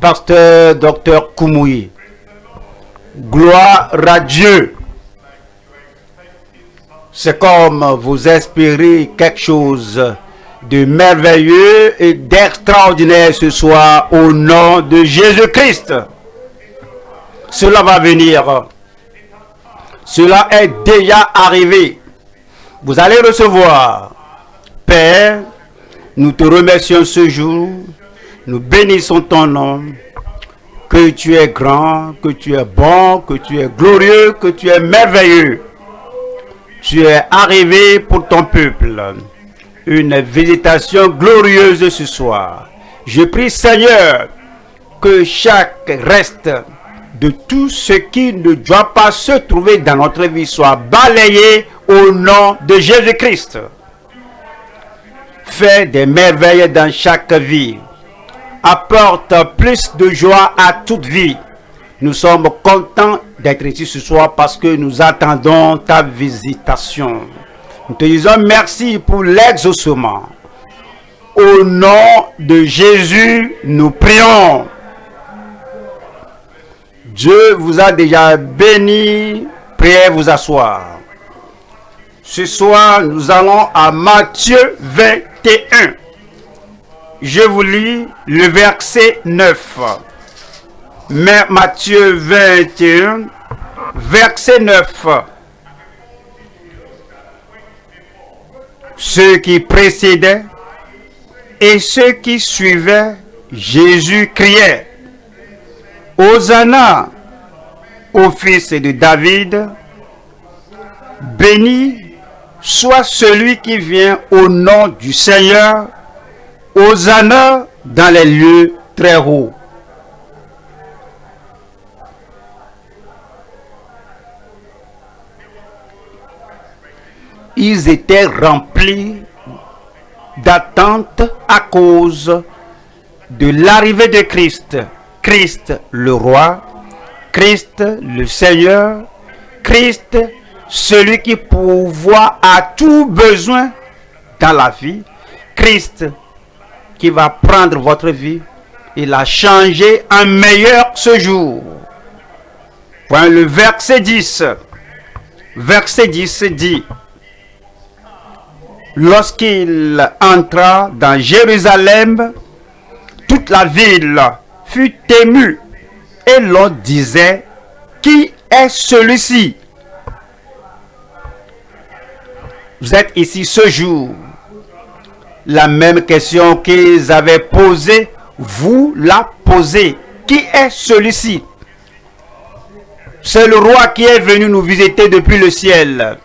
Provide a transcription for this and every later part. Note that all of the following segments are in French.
Pasteur Dr Koumoui. Gloire à Dieu. C'est comme vous espérez quelque chose de merveilleux et d'extraordinaire ce soir au nom de Jésus-Christ. Cela va venir. Cela est déjà arrivé. Vous allez recevoir. Père, nous te remercions ce jour. Nous bénissons ton nom. Que tu es grand, que tu es bon, que tu es glorieux, que tu es merveilleux. Tu es arrivé pour ton peuple. Une visitation glorieuse ce soir. Je prie Seigneur que chaque reste de tout ce qui ne doit pas se trouver dans notre vie soit balayé au nom de Jésus-Christ. Fais des merveilles dans chaque vie. Apporte plus de joie à toute vie. Nous sommes contents d'être ici ce soir parce que nous attendons ta visitation. Nous te disons merci pour l'exaucement. Au nom de Jésus, nous prions. Dieu vous a déjà béni. Priez vous asseoir. Ce soir, nous allons à Matthieu 21. Je vous lis le verset 9. Mais Matthieu 21, verset 9. Ceux qui précédaient et ceux qui suivaient Jésus criaient Hosanna au fils de David, béni soit celui qui vient au nom du Seigneur, Hosanna dans les lieux très hauts. Ils étaient remplis d'attente à cause de l'arrivée de Christ. Christ le roi, Christ le Seigneur, Christ celui qui pourvoit à tout besoin dans la vie, Christ qui va prendre votre vie et la changer en meilleur ce jour. Point le verset 10. Verset 10 dit, Lorsqu'il entra dans Jérusalem, toute la ville fut émue et l'on disait, Qui est celui-ci? Vous êtes ici ce jour. La même question qu'ils avaient posée, vous la posez. Qui est celui-ci? C'est le roi qui est venu nous visiter depuis le ciel.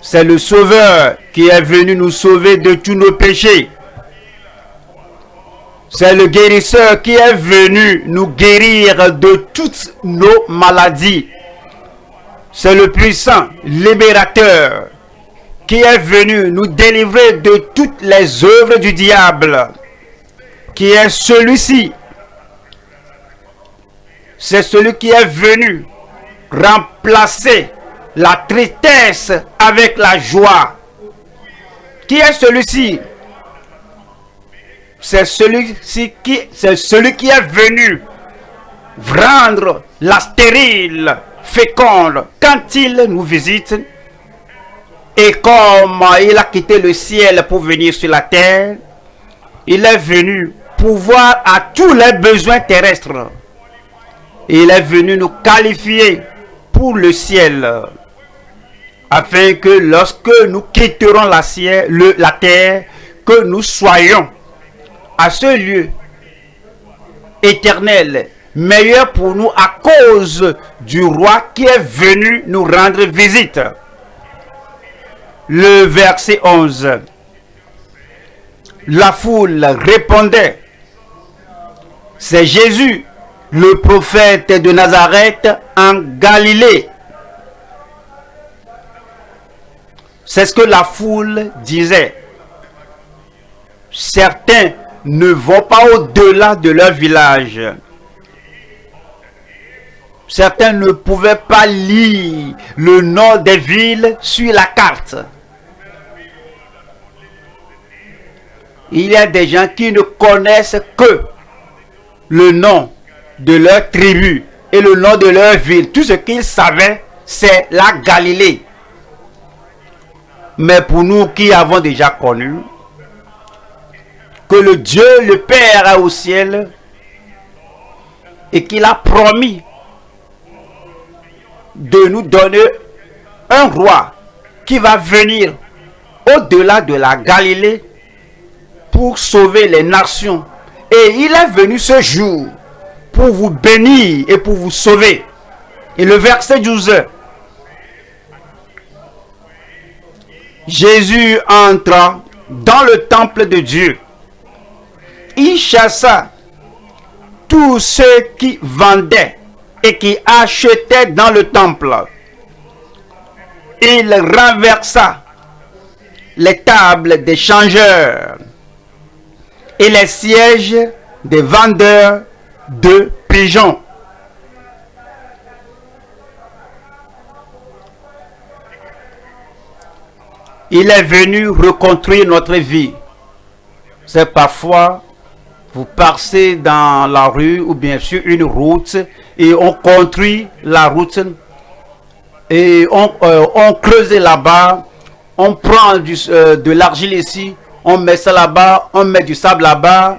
C'est le sauveur qui est venu nous sauver de tous nos péchés. C'est le guérisseur qui est venu nous guérir de toutes nos maladies. C'est le puissant libérateur qui est venu nous délivrer de toutes les œuvres du diable, qui est celui-ci. C'est celui qui est venu remplacer la tristesse avec la joie. Qui est celui-ci? C'est celui-ci qui, c'est celui qui est venu rendre la stérile féconde quand il nous visite et comme il a quitté le ciel pour venir sur la terre, il est venu pouvoir à tous les besoins terrestres. Il est venu nous qualifier pour le ciel. Afin que lorsque nous quitterons la, la terre, que nous soyons à ce lieu éternel, meilleur pour nous à cause du roi qui est venu nous rendre visite le verset 11. La foule répondait, c'est Jésus, le prophète de Nazareth en Galilée. C'est ce que la foule disait. Certains ne vont pas au-delà de leur village. Certains ne pouvaient pas lire le nom des villes sur la carte. Il y a des gens qui ne connaissent que le nom de leur tribu et le nom de leur ville. Tout ce qu'ils savaient, c'est la Galilée. Mais pour nous qui avons déjà connu que le Dieu, le Père au ciel, et qu'il a promis de nous donner un roi qui va venir au-delà de la Galilée pour sauver les nations. Et il est venu ce jour pour vous bénir et pour vous sauver. Et le verset 12. Jésus entra dans le temple de Dieu. Il chassa tous ceux qui vendaient et qui achetaient dans le temple. Il renversa les tables des changeurs et les sièges des vendeurs de pigeons. Il est venu reconstruire notre vie. C'est parfois, vous passez dans la rue ou bien sur une route et on construit la route et on, euh, creuse là-bas, on prend euh, de l'argile ici, on met ça là-bas, on met du sable là-bas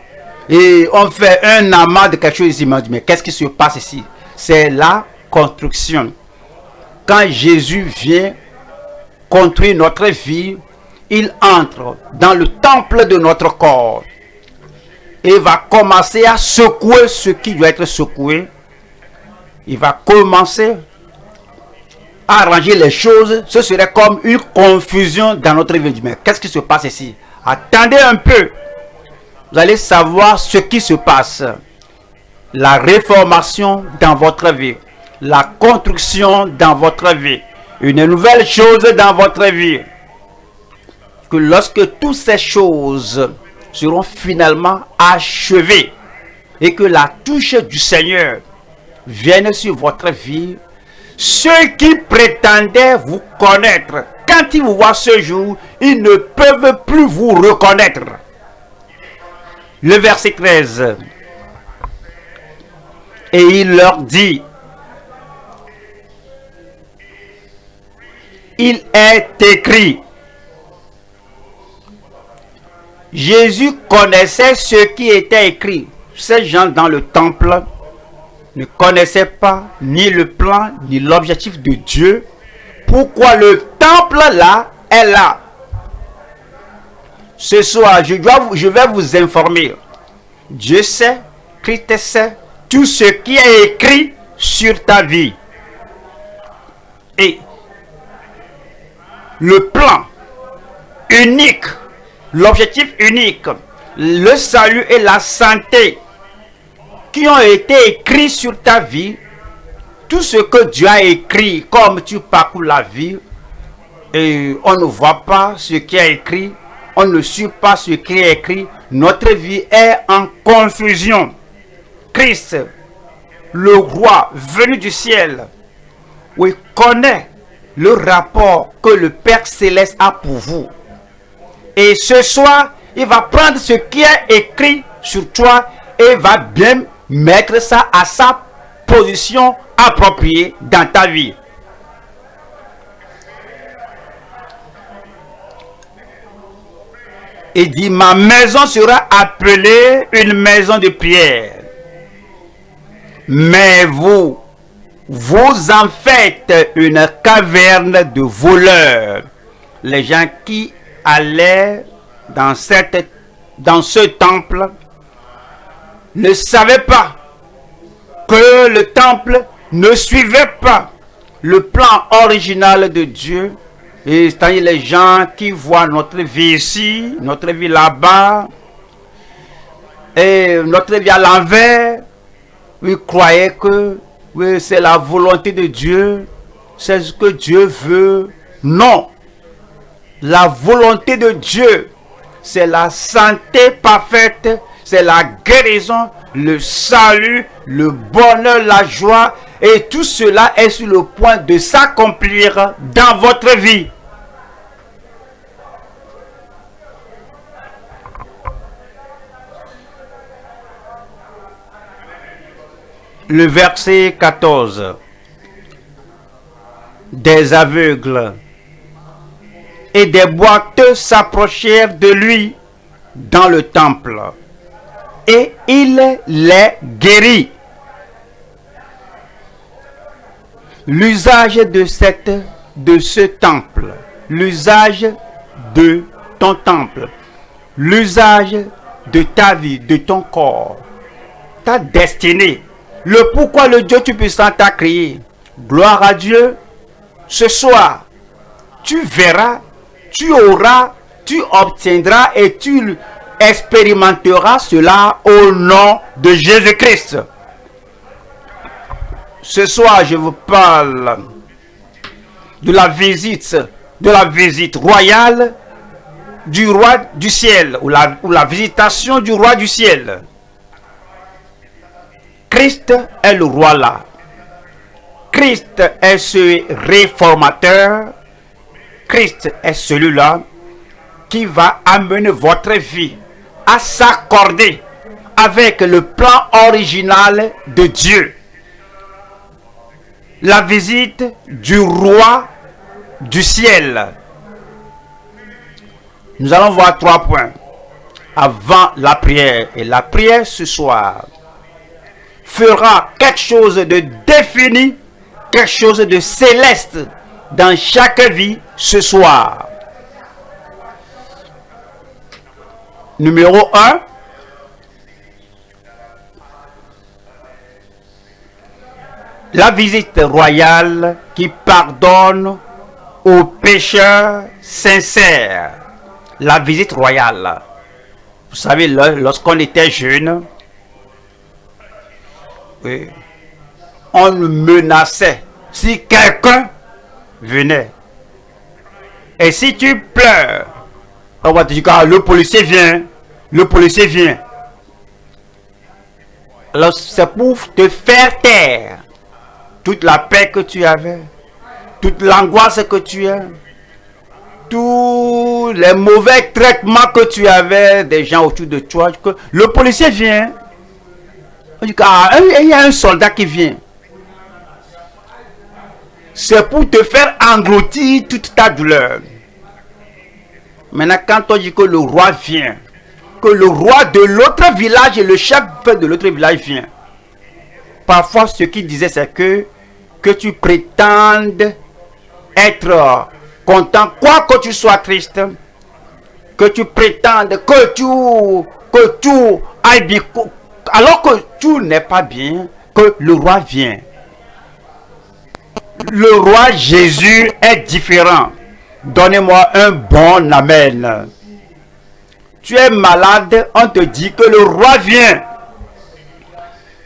et on fait un amas de quelque chose. Mais qu'est-ce qui se passe ici? C'est la construction. Quand Jésus vient construire notre vie, il entre dans le temple de notre corps et va commencer à secouer ce qui doit être secoué. Il va commencer à arranger les choses. Ce serait comme une confusion dans notre vie. Mais qu'est-ce qui se passe ici? Attendez un peu. Vous allez savoir ce qui se passe. La réformation dans votre vie. La construction dans votre vie une nouvelle chose dans votre vie. Que lorsque toutes ces choses seront finalement achevées et que la touche du Seigneur vienne sur votre vie, ceux qui prétendaient vous connaître, quand ils vous voient ce jour, ils ne peuvent plus vous reconnaître. Le verset 13. Et il leur dit, il est écrit. Jésus connaissait ce qui était écrit. Ces gens dans le temple ne connaissaient pas ni le plan ni l'objectif de Dieu. Pourquoi le temple là est là? Ce soir, je, vais vous informer. Dieu sait, Christ sait tout ce qui est écrit sur ta vie. Et le plan unique, l'objectif unique, le salut et la santé qui ont été écrits sur ta vie, tout ce que Dieu a écrit comme tu parcours la vie, et on ne voit pas ce qui est écrit, on ne suit pas ce qui est écrit, notre vie est en confusion. Christ, le roi venu du ciel, oui, connaît le rapport que le Père Céleste a pour vous. Et ce soir, il va prendre ce qui est écrit sur toi et va bien mettre ça à sa position appropriée dans ta vie. Et dit, ma maison sera appelée une maison de pierre. Mais vous, vous en faites une caverne de voleurs. Les gens qui allaient dans ce temple ne savaient pas que le temple ne suivait pas le plan original de Dieu. Et c'est-à-dire les gens qui voient notre vie ici, notre vie là-bas, et notre vie à l'envers, ils croyaient que c'est la volonté de Dieu. C'est ce que Dieu veut. Non. La volonté de Dieu, c'est la santé parfaite, c'est la guérison, le salut, le bonheur, la joie. Et tout cela est sur le point de s'accomplir dans votre vie. Le verset 14. Des aveugles et des boiteux s'approchèrent de lui dans le temple et il les guérit. L'usage de, ce temple, l'usage de ton temple, l'usage de ta vie, de ton corps, ta destinée, le pourquoi le Dieu Tout-Puissant t'a créé. Gloire à Dieu. Ce soir, tu verras, tu auras, tu obtiendras et tu expérimenteras cela au nom de Jésus-Christ. Ce soir, je vous parle de la visite, de la visite royale du roi du ciel, ou la, ou la visitation du roi du ciel. Christ est le roi là. Christ est ce réformateur. Christ est celui-là qui va amener votre vie à s'accorder avec le plan original de Dieu. La visite du roi du ciel. Nous allons voir trois points avant la prière. Et la prière ce soir fera quelque chose de défini, quelque chose de céleste dans chaque vie ce soir. Numéro 1. La visite royale qui pardonne aux pécheurs sincères. La visite royale. Vous savez, lorsqu'on était jeune, on menaçait si quelqu'un venait. Et si tu pleures, on va dire, ah, le policier vient, le policier vient. Alors c'est pour te faire taire toute la paix que tu avais, toute l'angoisse que tu as, tous les mauvais traitements que tu avais des gens autour de toi. Que le policier vient. Ah, il y a un soldat qui vient. C'est pour te faire engloutir toute ta douleur. Maintenant, quand on dit que le roi vient, que le roi de l'autre village et le chef de l'autre village vient, parfois ce qu'il disait c'est que, que tu prétendes être content, quoi que tu sois triste, que tu prétendes que tu, que tu ailles bien, alors que tout n'est pas bien, que le roi vient. Le roi Jésus est différent. Donnez-moi un bon Amen. Tu es malade, on te dit que le roi vient.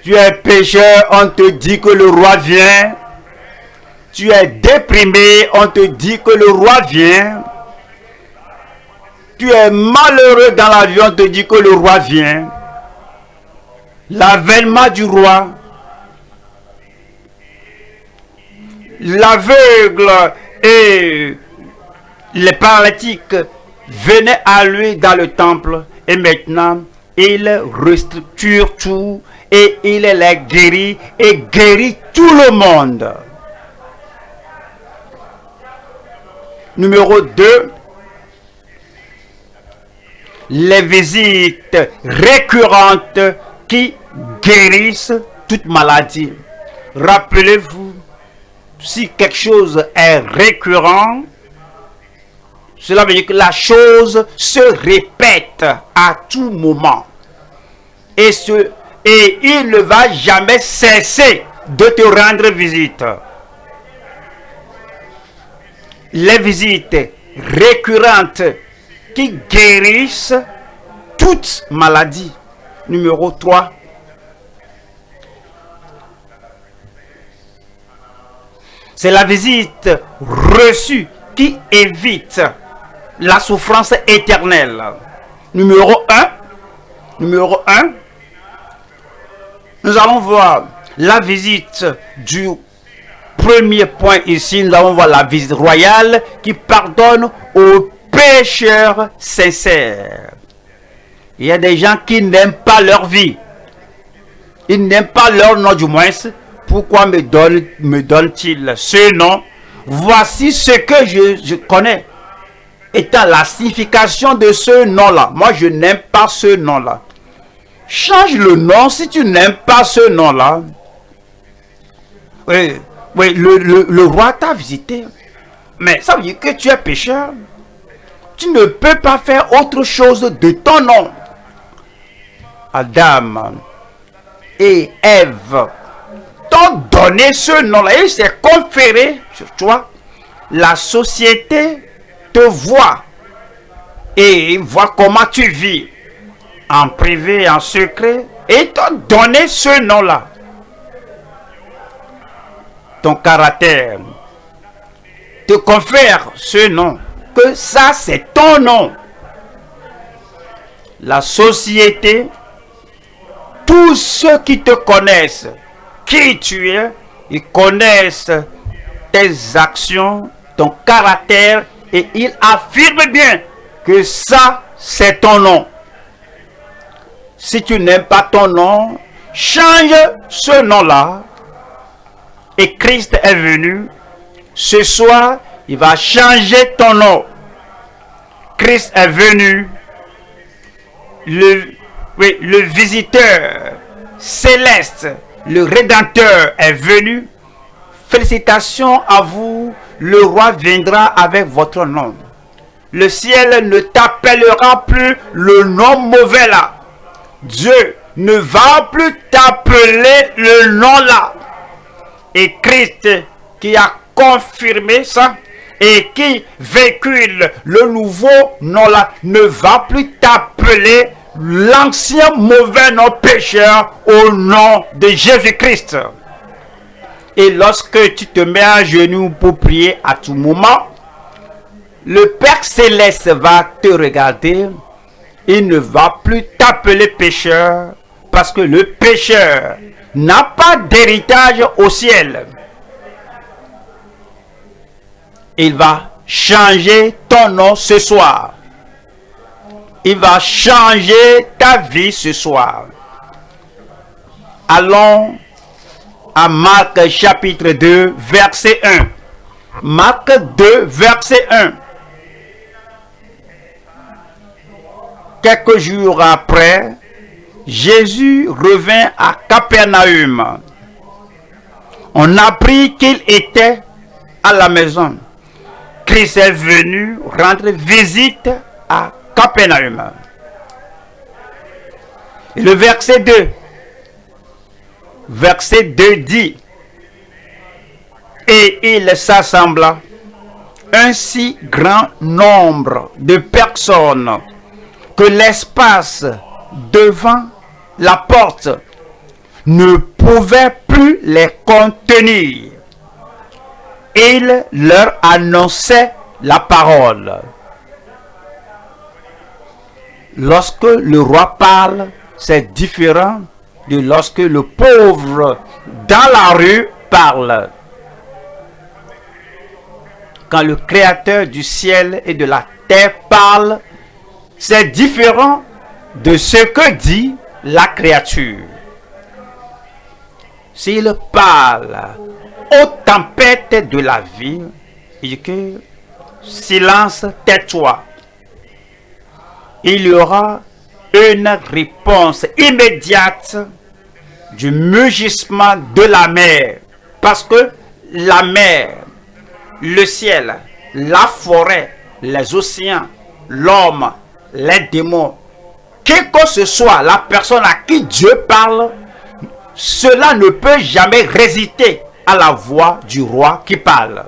Tu es pécheur, on te dit que le roi vient. Tu es déprimé, on te dit que le roi vient. Tu es malheureux dans la vie, on te dit que le roi vient. L'avènement du roi. L'aveugle et les paralytiques venaient à lui dans le temple et maintenant il restructure tout et il les guérit et guérit tout le monde. Numéro 2. Les visites récurrentes qui guérissent toute maladie. Rappelez-vous, si quelque chose est récurrent, cela veut dire que la chose se répète à tout moment. Et, et il ne va jamais cesser de te rendre visite. Les visites récurrentes qui guérissent toute maladie. Numéro 3. C'est la visite reçue qui évite la souffrance éternelle. Numéro 1. Numéro 1. Nous allons voir la visite du premier point ici. Nous allons voir la visite royale qui pardonne aux pécheurs sincères. Il y a des gens qui n'aiment pas leur vie. Il n'aime pas leur nom du moins. Pourquoi me donne me donne-t-il ce nom? Voici ce que je connais étant la signification de ce nom-là. Moi, je n'aime pas ce nom-là. Change le nom si tu n'aimes pas ce nom-là. Oui, oui le, le roi t'a visité. Mais ça veut dire que tu es pécheur. Tu ne peux pas faire autre chose de ton nom. Adam et Ève t'ont donné ce nom-là. Et c'est conféré sur toi. La société te voit et voit comment tu vis en privé, en secret, et t'ont donné ce nom-là. Ton caractère te confère ce nom, que ça c'est ton nom. La société, tous ceux qui te connaissent, qui tu es, ils connaissent tes actions, ton caractère et ils affirment bien que ça c'est ton nom. Si tu n'aimes pas ton nom, change ce nom-là. Et Christ est venu. Ce soir, il va changer ton nom. Christ est venu. Le, oui, le visiteur céleste, le rédempteur est venu. Félicitations à vous. Le roi viendra avec votre nom. Le ciel ne t'appellera plus le nom mauvais là. Dieu ne va plus t'appeler le nom là. Et Christ qui a confirmé ça et qui véhicule le nouveau nom là ne va plus t'appeler l'ancien mauvais nom pécheur au nom de Jésus-Christ. Et lorsque tu te mets à genoux pour prier à tout moment, le Père Céleste va te regarder il ne va plus t'appeler pécheur parce que le pécheur n'a pas d'héritage au ciel. Il va changer ton nom ce soir. Il va changer ta vie ce soir. Allons à Marc chapitre 2, verset 1. Marc 2, verset 1. Quelques jours après, Jésus revint à Capernaum. On apprit qu'il était à la maison. Christ est venu rendre visite à Capernaum. le verset 2. Verset 2 dit, Et il s'assembla un si grand nombre de personnes que l'espace devant la porte ne pouvait plus les contenir. Il leur annonçait la parole. Lorsque le roi parle, c'est différent de lorsque le pauvre dans la rue parle. Quand le créateur du ciel et de la terre parle, c'est différent de ce que dit la créature. S'il parle aux tempêtes de la vie, il dit que silence, tais-toi. Il y aura une réponse immédiate du mugissement de la mer. Parce que la mer, le ciel, la forêt, les océans, l'homme, les démons, quel que ce soit la personne à qui Dieu parle, cela ne peut jamais résister à la voix du roi qui parle.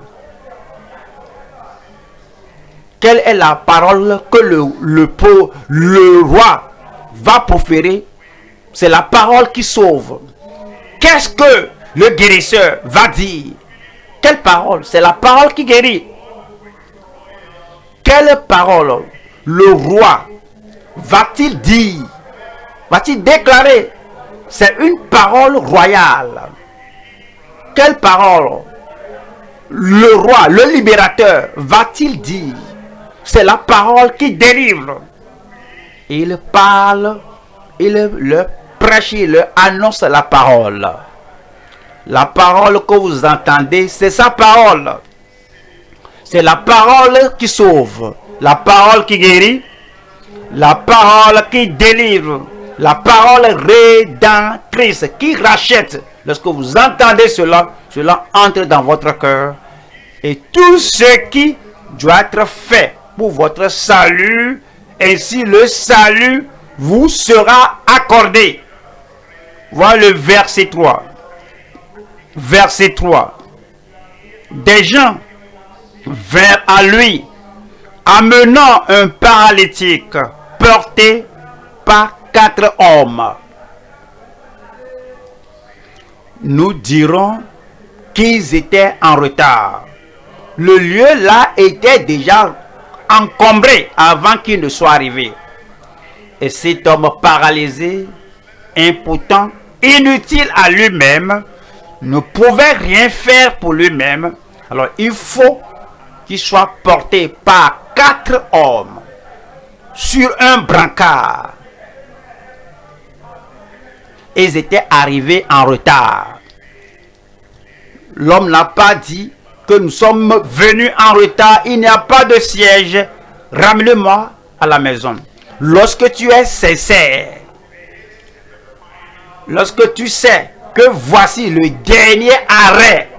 Quelle est la parole que le, le, le roi va proférer C'est la parole qui sauve. Qu'est-ce que le guérisseur va dire? Quelle parole? C'est la parole qui guérit. Quelle parole le roi va-t-il dire, va-t-il déclarer? C'est une parole royale. Quelle parole le roi, le libérateur, va-t-il dire? C'est la parole qui délivre. Il parle, il le prêche, il annonce la parole. La parole que vous entendez, c'est sa parole. C'est la parole qui sauve, la parole qui guérit, la parole qui délivre, la parole rédemptrice qui rachète. Lorsque vous entendez cela, cela entre dans votre cœur. Et tout ce qui doit être fait pour votre salut, ainsi le salut vous sera accordé. Voilà le verset 3. Verset 3. Des gens vers à lui, amenant un paralytique porté par quatre hommes. Nous dirons qu'ils étaient en retard. Le lieu là était déjà encombré avant qu'il ne soit arrivé. Et cet homme paralysé, impotent, inutile à lui-même, ne pouvait rien faire pour lui-même. Alors il faut qu'il soit porté par quatre hommes sur un brancard. Ils étaient arrivés en retard. L'homme n'a pas dit que nous sommes venus en retard, il n'y a pas de siège, ramène-moi à la maison. Lorsque tu es sincère, lorsque tu sais que voici le dernier arrêt,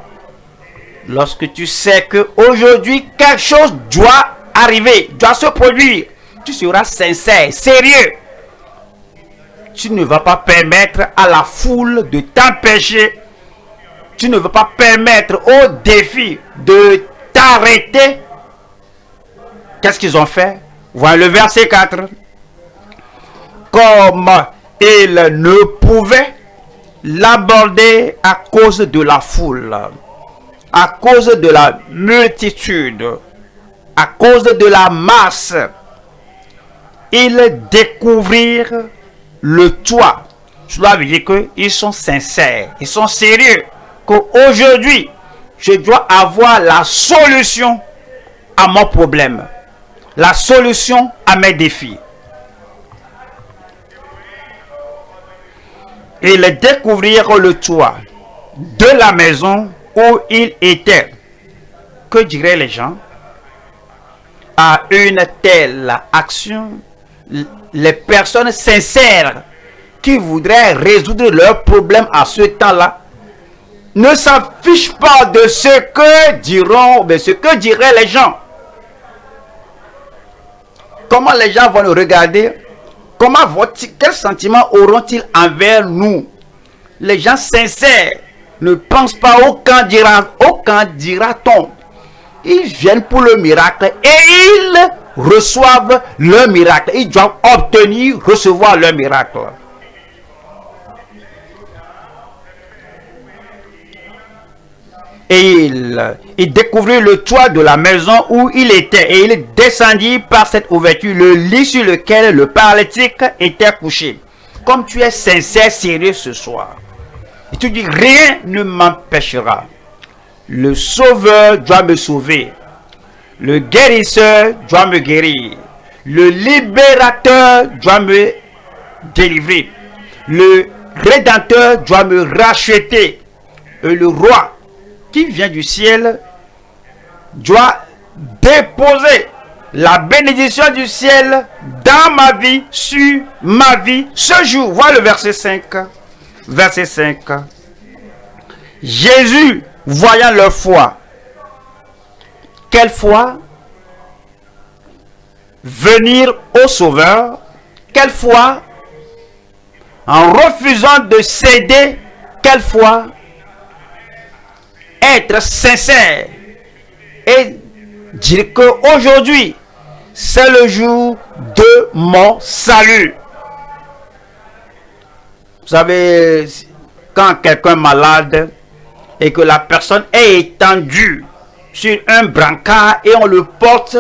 lorsque tu sais que aujourd'hui quelque chose doit arriver, doit se produire, tu seras sincère, sérieux. Tu ne vas pas permettre à la foule de t'empêcher. Tu ne vas pas permettre au défi de t'arrêter. Qu'est-ce qu'ils ont fait? Voilà le verset 4. Comme ils ne pouvaient l'aborder à cause de la foule à cause de la multitude, à cause de la masse, ils découvrirent le toit. Cela veut dire qu'ils sont sincères, ils sont sérieux. Qu'aujourd'hui, je dois avoir la solution à mon problème, la solution à mes défis. Ils découvrirent le toit de la maison où il était. Que diraient les gens? À une telle action, les personnes sincères qui voudraient résoudre leurs problèmes à ce temps-là ne s'affichent pas de ce que diront, mais ce que diraient les gens. Comment les gens vont nous regarder? Comment vont quels sentiments auront-ils envers nous? Les gens sincères ne pense pas au quand dira, au dira-t-on. Ils viennent pour le miracle et ils reçoivent le miracle. Ils doivent obtenir, recevoir le miracle. Et il, découvrit le toit de la maison où il était. Et il descendit par cette ouverture le lit sur lequel le paralytique était couché. Comme tu es sincère, sérieux ce soir. Et tu dis, rien ne m'empêchera. Le sauveur doit me sauver. Le guérisseur doit me guérir. Le libérateur doit me délivrer. Le rédempteur doit me racheter. Et le roi vient du ciel doit déposer la bénédiction du ciel dans ma vie, sur ma vie, ce jour. Voilà le verset 5 verset 5. Jésus, voyant leur foi, quelle foi? Venir au Sauveur, quelle foi? En refusant de céder, quelle foi? Être sincère et dire que aujourd'hui, c'est le jour de mon salut. Vous savez, quand quelqu'un est malade et que la personne est étendue sur un brancard et on le porte,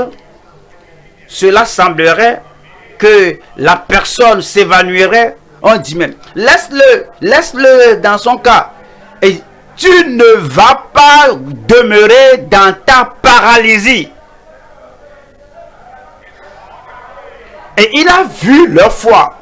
cela semblerait que la personne s'évanouirait. On dit même, laisse-le, laisse-le dans son cas. Et tu ne vas pas demeurer dans ta paralysie. Et il a vu leur foi.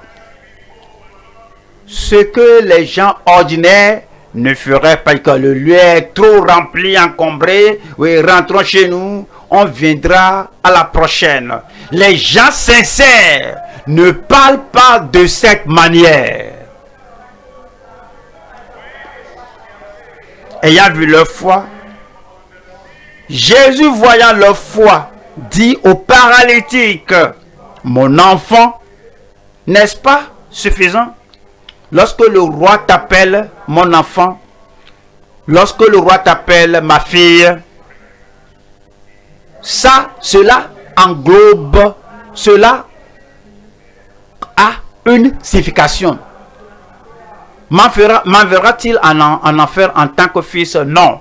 ce que les gens ordinaires ne feraient pas que le lieu est trop rempli, encombré. Oui, rentrons chez nous. On viendra à la prochaine. Les gens sincères ne parlent pas de cette manière. Ayant vu leur foi, Jésus voyant leur foi, dit au paralytique, mon enfant, n'est-ce pas suffisant? Lorsque le roi t'appelle mon enfant, lorsque le roi t'appelle ma fille, ça, cela englobe, cela a une signification. M'enverra-t-il en, en enfer en tant que fils? Non.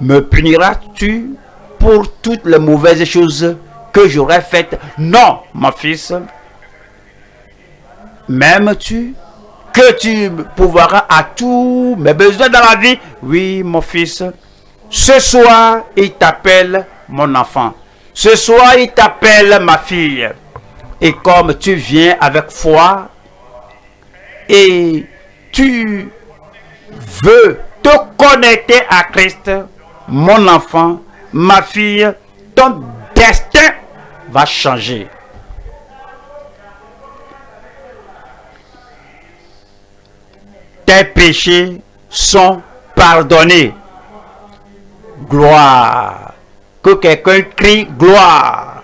Me puniras-tu pour toutes les mauvaises choses que j'aurais faites? Non, mon fils. M'aimes-tu que tu pourvoiras à tous mes besoins dans la vie? Oui, mon fils. Ce soir, il t'appelle mon enfant. Ce soir, il t'appelle ma fille. Et comme tu viens avec foi et tu veux te connecter à Christ, mon enfant, ma fille, ton destin va changer. Tes péchés sont pardonnés. Gloire. Que quelqu'un crie gloire.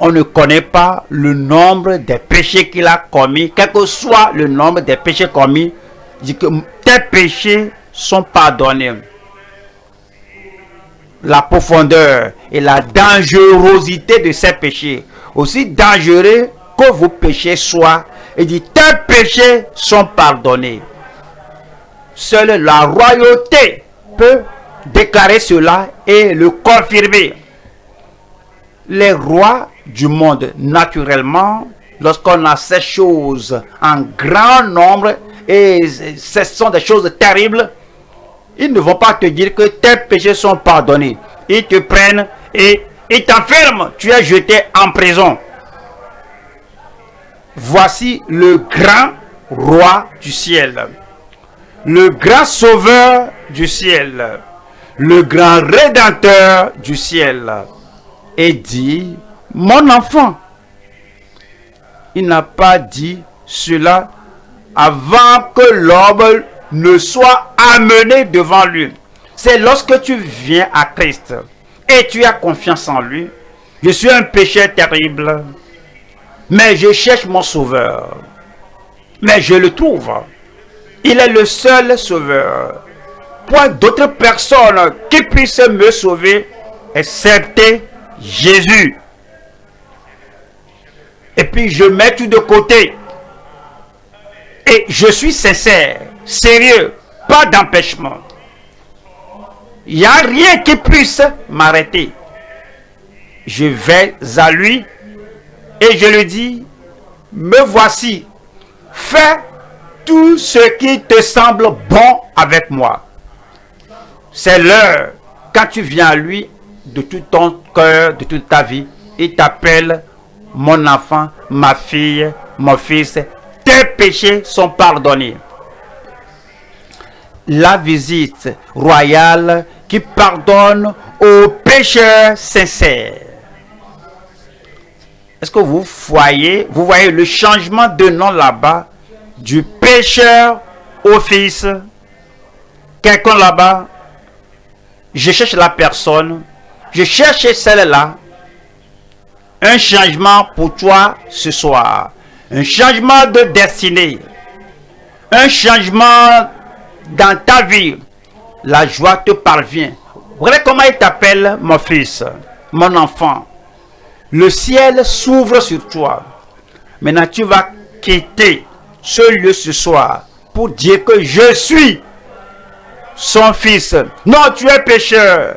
On ne connaît pas le nombre des péchés qu'il a commis, quel que soit le nombre des péchés commis, dit que tes péchés sont pardonnés. La profondeur et la dangerosité de ces péchés, aussi dangereux que vos péchés soient, il dit, tes péchés sont pardonnés. Seule la royauté peut déclarer cela et le confirmer. Les rois du monde, naturellement, lorsqu'on a ces choses en grand nombre, et ce sont des choses terribles, ils ne vont pas te dire que tes péchés sont pardonnés. Ils te prennent et ils t'enferment. Tu es jeté en prison. Voici le grand roi du ciel, le grand sauveur du ciel, le grand rédempteur du ciel. Et dit, mon enfant, il n'a pas dit cela avant que l'homme ne soit amené devant lui. C'est lorsque tu viens à Christ et tu as confiance en lui. Je suis un péché terrible, mais je cherche mon sauveur. Mais je le trouve. Il est le seul sauveur. Point d'autres personnes qui puissent me sauver, excepté Jésus. Et puis je mets tout de côté. Et je suis sincère, sérieux, pas d'empêchement. Il n'y a rien qui puisse m'arrêter. Je vais à lui et je lui dis, me voici, fais tout ce qui te semble bon avec moi. C'est l'heure, quand tu viens à lui de tout ton cœur, de toute ta vie, il t'appelle mon enfant, ma fille, mon fils, tes péchés sont pardonnés. La visite royale qui pardonne aux pécheurs sincères. Est-ce que vous voyez, vous voyez le changement de nom là-bas? Du pécheur au fils Quelqu'un là-bas, je cherche la personne, je cherche celle-là. Un changement pour toi ce soir. Un changement de destinée. Un changement dans ta vie. La joie te parvient. Regardez comment il t'appelle, mon fils, mon enfant? Le ciel s'ouvre sur toi. Maintenant, tu vas quitter ce lieu ce soir pour dire que je suis son fils. Non, tu es pécheur.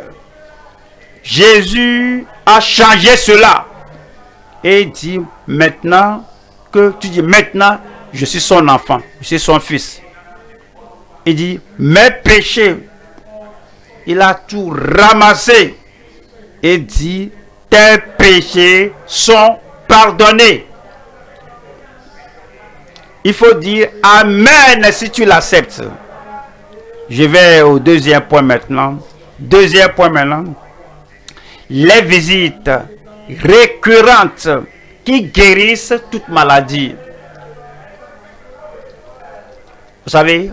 Jésus a changé cela. Et dit maintenant que tu dis maintenant, je suis son enfant, je suis son fils. Il dit, mes péchés, il a tout ramassé et dit, tes péchés sont pardonnés. il faut dire Amen si tu l'acceptes. Je vais au deuxième point maintenant. Deuxième point maintenant. Les visites récurrentes qui guérissent toute maladie. Vous savez,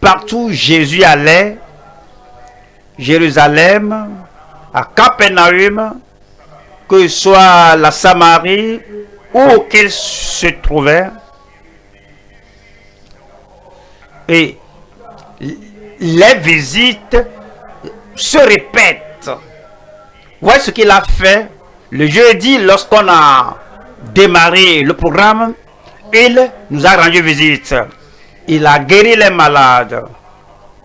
partout Jésus allait, Jérusalem, à Capernaum, que ce soit la Samarie, où qu'il se trouvait, et les visites se répètent. Voici ce qu'il a fait le jeudi lorsqu'on a démarré le programme. Il nous a rendu visite. Il a guéri les malades.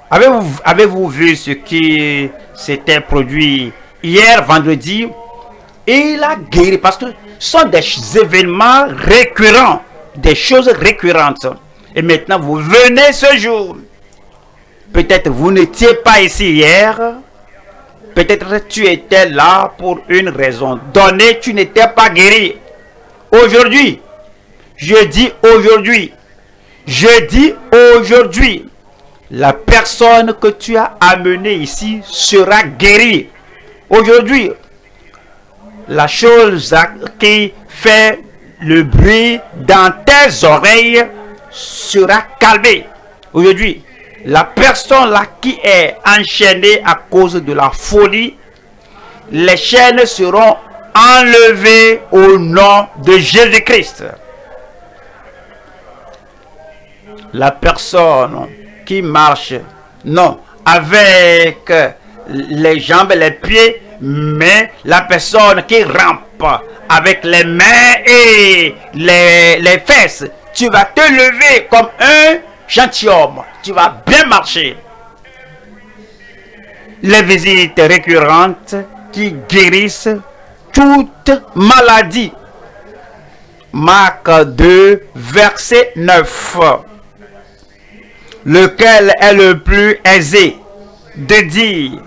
Avez-vous avez vu ce qui s'était produit hier vendredi? Il a guéri parce que ce sont des événements récurrents, des choses récurrentes. Et maintenant, vous venez ce jour. Peut-être vous n'étiez pas ici hier. Peut-être tu étais là pour une raison donnée, tu n'étais pas guéri. Aujourd'hui, je dis aujourd'hui, je dis aujourd'hui, la personne que tu as amenée ici sera guérie. Aujourd'hui, la chose qui fait le bruit dans tes oreilles sera calmée. Aujourd'hui, la personne là qui est enchaînée à cause de la folie, les chaînes seront enlevées au nom de Jésus-Christ. La personne qui marche, non, avec les jambes et les pieds, mais la personne qui rampe avec les mains et les, les fesses, tu vas te lever comme un gentilhomme. Tu vas bien marcher. Les visites récurrentes qui guérissent toute maladie. Marc 2, verset 9. Lequel est le plus aisé de dire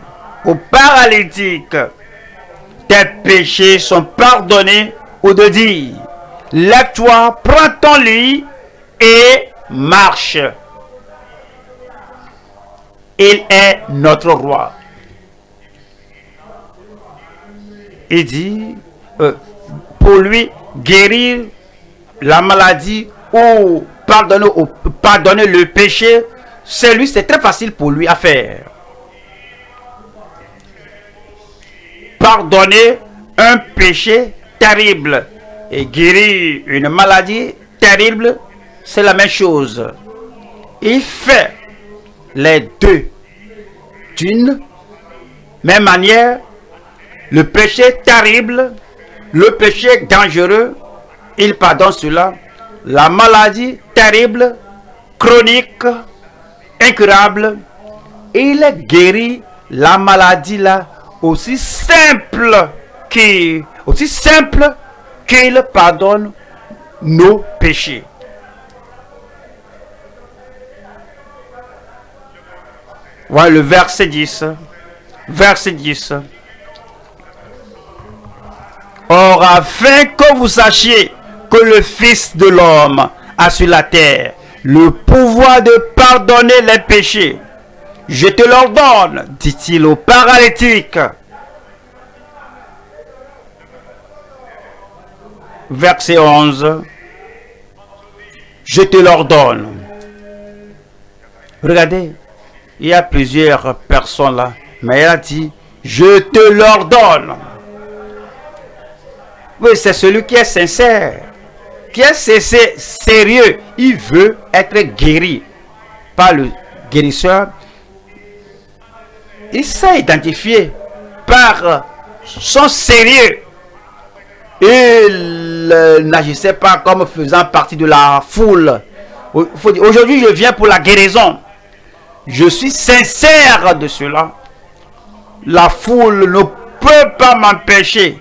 aux paralytiques, tes péchés sont pardonnés, ou de dire, lève-toi, prends ton lit et marche. Il est notre roi. Il dit, euh, pour lui, guérir la maladie ou pardonner, le péché, c'est c'est très facile pour lui à faire. Pardonner un péché terrible et guérir une maladie terrible, c'est la même chose. Il fait les deux d'une même manière. Le péché terrible, le péché dangereux, il pardonne cela. La maladie terrible, chronique, incurable, il guérit la maladie là aussi simple qui aussi simple qu'il pardonne nos péchés. Voilà le verset 10. Verset 10. Or, afin que vous sachiez que le Fils de l'homme a sur la terre le pouvoir de pardonner les péchés, je te l'ordonne, dit-il au paralytique. verset 11, je te l'ordonne. Regardez, il y a plusieurs personnes là, mais elle a dit, je te l'ordonne. Oui, c'est celui qui est sincère, qui est sérieux. Il veut être guéri par le guérisseur. Il s'est identifié par son sérieux. Il n'agissait pas comme faisant partie de la foule. Aujourd'hui, je viens pour la guérison. Je suis sincère de cela. La foule ne peut pas m'empêcher.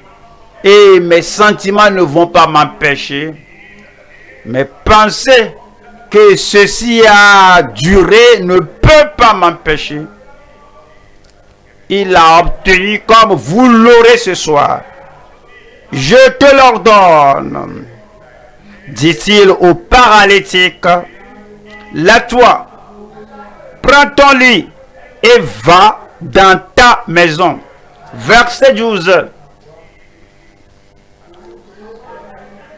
Et mes sentiments ne vont pas m'empêcher. Mais penser que ceci a duré ne peut pas m'empêcher. Il a obtenu comme vous l'aurez ce soir je te l'ordonne. dit-il au paralytique, lève-toi, prends ton lit et va dans ta maison. Verset 12.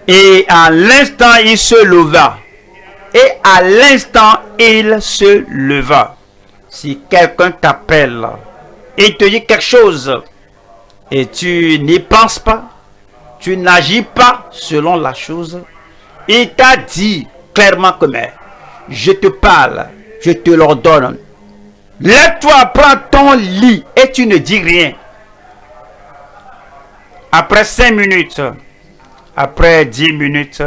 Et à l'instant, il se leva. Et à l'instant, il se leva. Si quelqu'un t'appelle et te dit quelque chose et tu n'y penses pas, tu n'agis pas selon la chose, il t'a dit clairement que mais, je te parle, je te l'ordonne. Lève-toi, prends ton lit et tu ne dis rien. Après cinq minutes, après dix minutes,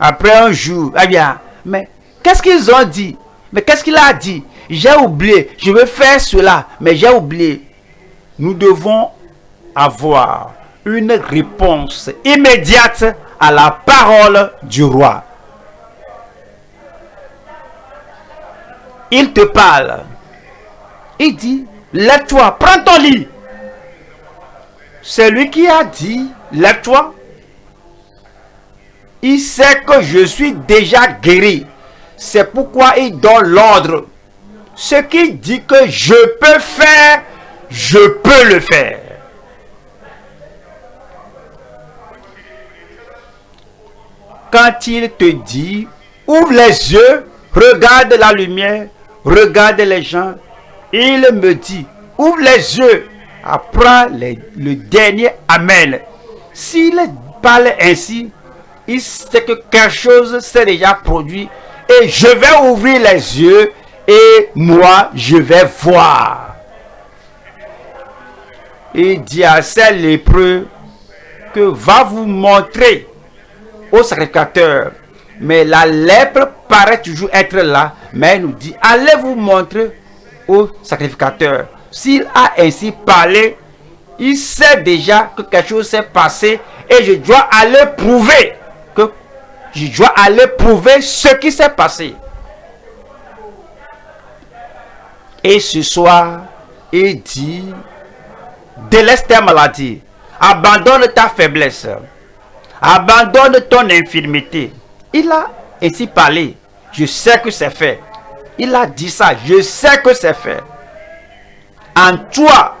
après un jour, eh bien, mais qu'est-ce qu'ils ont dit? Mais qu'est-ce qu'il a dit? J'ai oublié, je veux faire cela, mais j'ai oublié. Nous devons avoir une réponse immédiate à la parole du roi. Il te parle. Il dit, lève-toi, prends ton lit. C'est lui qui a dit, lève-toi. Il sait que je suis déjà guéri. C'est pourquoi il donne l'ordre. Ce qui dit que je peux faire, je peux le faire. Quand il te dit, ouvre les yeux, regarde la lumière, regarde les gens, il me dit, ouvre les yeux, apprends le dernier Amen. S'il parle ainsi, il sait que quelque chose s'est déjà produit et je vais ouvrir les yeux et moi je vais voir. Il dit à ces lépreux que va vous montrer au sacrificateur. Mais la lèpre paraît toujours être là, mais il nous dit, allez vous montrer au sacrificateur. S'il a ainsi parlé, il sait déjà que quelque chose s'est passé et je dois aller prouver que je dois aller prouver ce qui s'est passé. Et ce soir, il dit, délaisse ta maladie, abandonne ta faiblesse, abandonne ton infirmité. Il a ainsi parlé. Je sais que c'est fait. Il a dit ça. Je sais que c'est fait. En toi,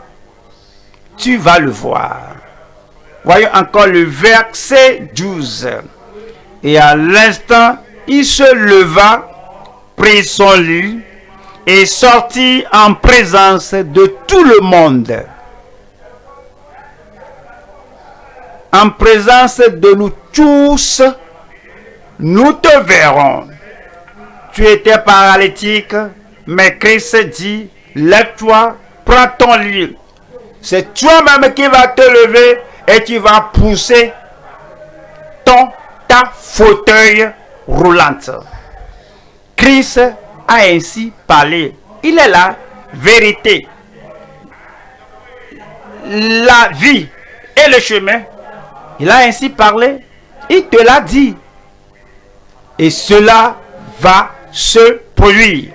tu vas le voir. Voyons encore le verset 12. Et à l'instant, il se leva, prit son lit et sortit en présence de tout le monde. En présence de nous tous, nous te verrons. Tu étais paralytique, mais Christ dit, lève-toi, prends ton lit. C'est toi-même qui vas te lever et tu vas pousser ton ta fauteuil roulante. Christ a ainsi parlé. Il est la vérité, la vie et le chemin. Il a ainsi parlé. Il te l'a dit. Et cela va se produire.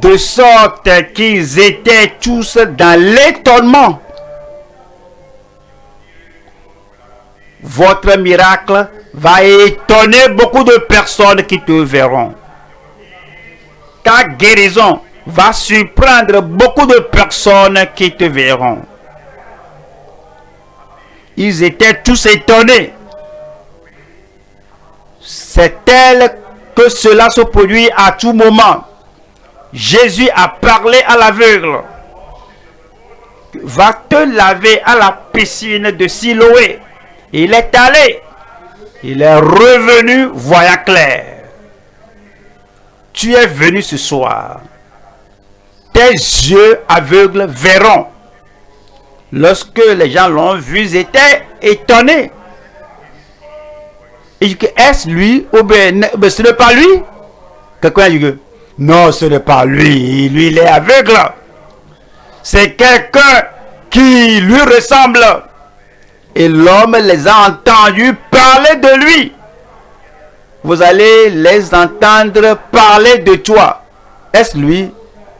De sorte qu'ils étaient tous dans l'étonnement. Votre miracle va étonner beaucoup de personnes qui te verront. Ta guérison va surprendre beaucoup de personnes qui te verront. Ils étaient tous étonnés. C'est tel que cela se produit à tout moment. Jésus a parlé à l'aveugle. Va te laver à la piscine de Siloé. Il est allé. Il est revenu voyant clair. Tu es venu ce soir. Tes yeux aveugles verront. Lorsque les gens l'ont vu, ils étaient étonnés. Est-ce lui ou bien ce n'est pas lui? Quelqu'un dit que non, ce n'est pas lui. Lui, il est aveugle. C'est quelqu'un qui lui ressemble. Et l'homme les a entendus parler de lui. Vous allez les entendre parler de toi. Est-ce lui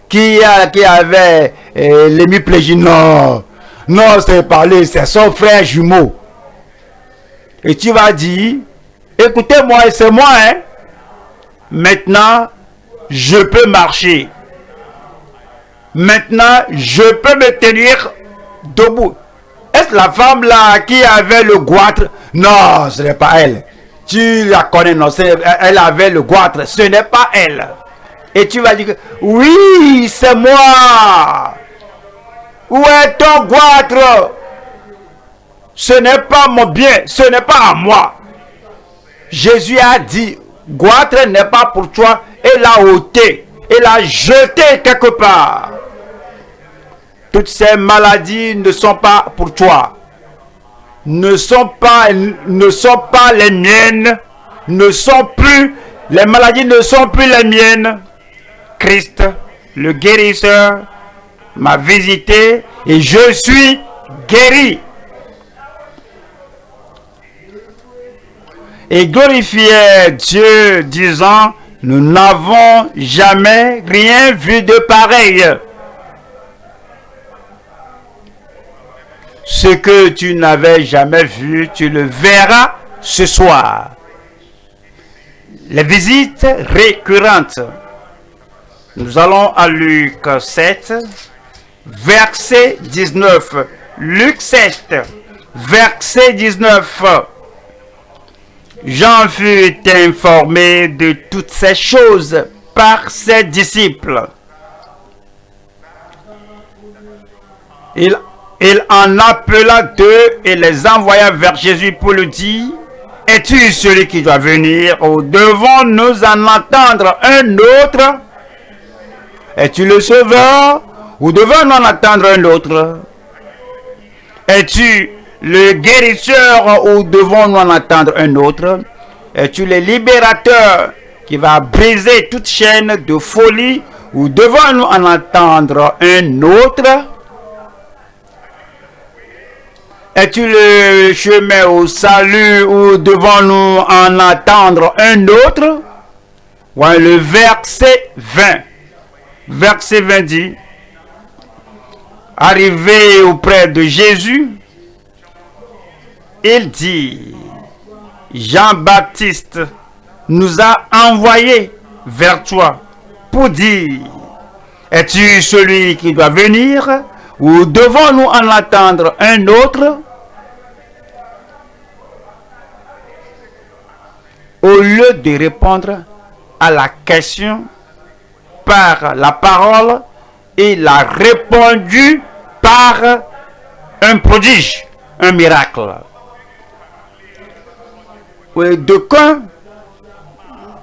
qui, a, qui avait euh, l'hémiplégie Non, non, c'est pas lui, c'est son frère jumeau. Et tu vas dire, écoutez-moi, c'est moi, hein. Maintenant, je peux marcher. Maintenant, je peux me tenir debout. Est-ce la femme là qui avait le goitre? Non, ce n'est pas elle. Tu la connais, non, elle avait le goitre. Ce n'est pas elle. Et tu vas dire, oui, c'est moi. Où est ton goitre? Ce n'est pas mon bien, ce n'est pas à moi. Jésus a dit, goitre n'est pas pour toi, et l'a ôté, et l'a jeté quelque part. Toutes ces maladies ne sont pas pour toi. Ne sont pas, ne sont pas les miennes. Ne sont plus, les maladies ne sont plus les miennes. Christ, le guérisseur, m'a visité et je suis guéri. Et glorifiait Dieu disant, nous n'avons jamais rien vu de pareil. Ce que tu n'avais jamais vu, tu le verras ce soir. Les visites récurrentes. Nous allons à Luc 7, verset 19. Luc 7, verset 19. Jean fut informé de toutes ces choses par ses disciples. Il, il en appela deux et les envoya vers Jésus pour lui dire, Es-tu celui qui doit venir ou devons-nous en entendre un autre? Es-tu le sauveur ou devons-nous en attendre un autre? Es-tu le guérisseur ou devons-nous en attendre un autre? Es-tu le libérateur qui va briser toute chaîne de folie ou devons-nous en attendre un autre? Es-tu le chemin au salut ou devons-nous en attendre un autre? Le verset 20. Verset 20 dit, arrivé auprès de Jésus, il dit, Jean-Baptiste nous a envoyés vers toi pour dire, es-tu celui qui doit venir ou devons-nous en attendre un autre? Au lieu de répondre à la question par la parole, il a répondu par un prodige, un miracle. D'aucuns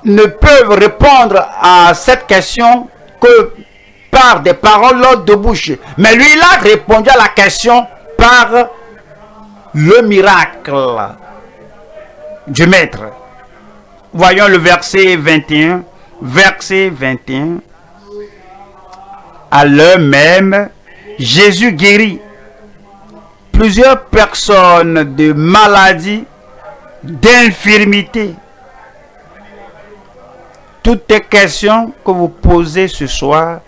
ne peuvent répondre à cette question que par des paroles de bouche. Mais lui, il a répondu à la question par le miracle du Maître. Voyons le verset 21. Verset 21. À l'heure même, Jésus guérit plusieurs personnes de maladies, d'infirmité. Toutes les questions que vous posez ce soir,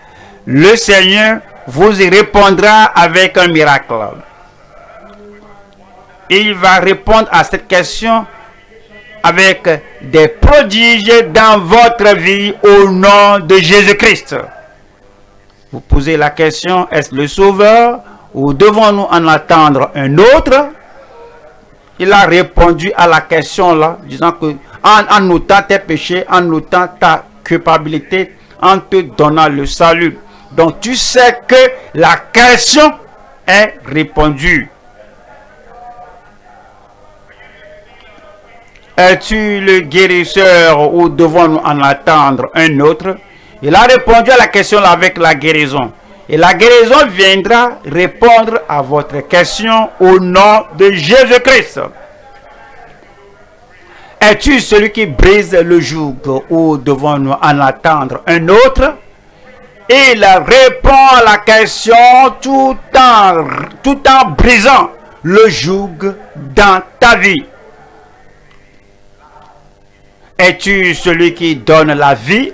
le Seigneur vous y répondra avec un miracle. Il va répondre à cette question avec des prodiges dans votre vie au nom de Jésus-Christ. Vous posez la question, est-ce le Sauveur ou devons-nous en attendre un autre? Il a répondu à la question là, disant que en, notant tes péchés, en notant ta culpabilité, en te donnant le salut. Donc tu sais que la question est répondue. Es-tu le guérisseur ou devons-nous en attendre un autre? Il a répondu à la question avec la guérison. Et la guérison viendra répondre à votre question au nom de Jésus-Christ. Es-tu celui qui brise le joug ou devons-nous en attendre un autre? Il répond à la question tout en, tout en brisant le joug dans ta vie. Es-tu celui qui donne la vie?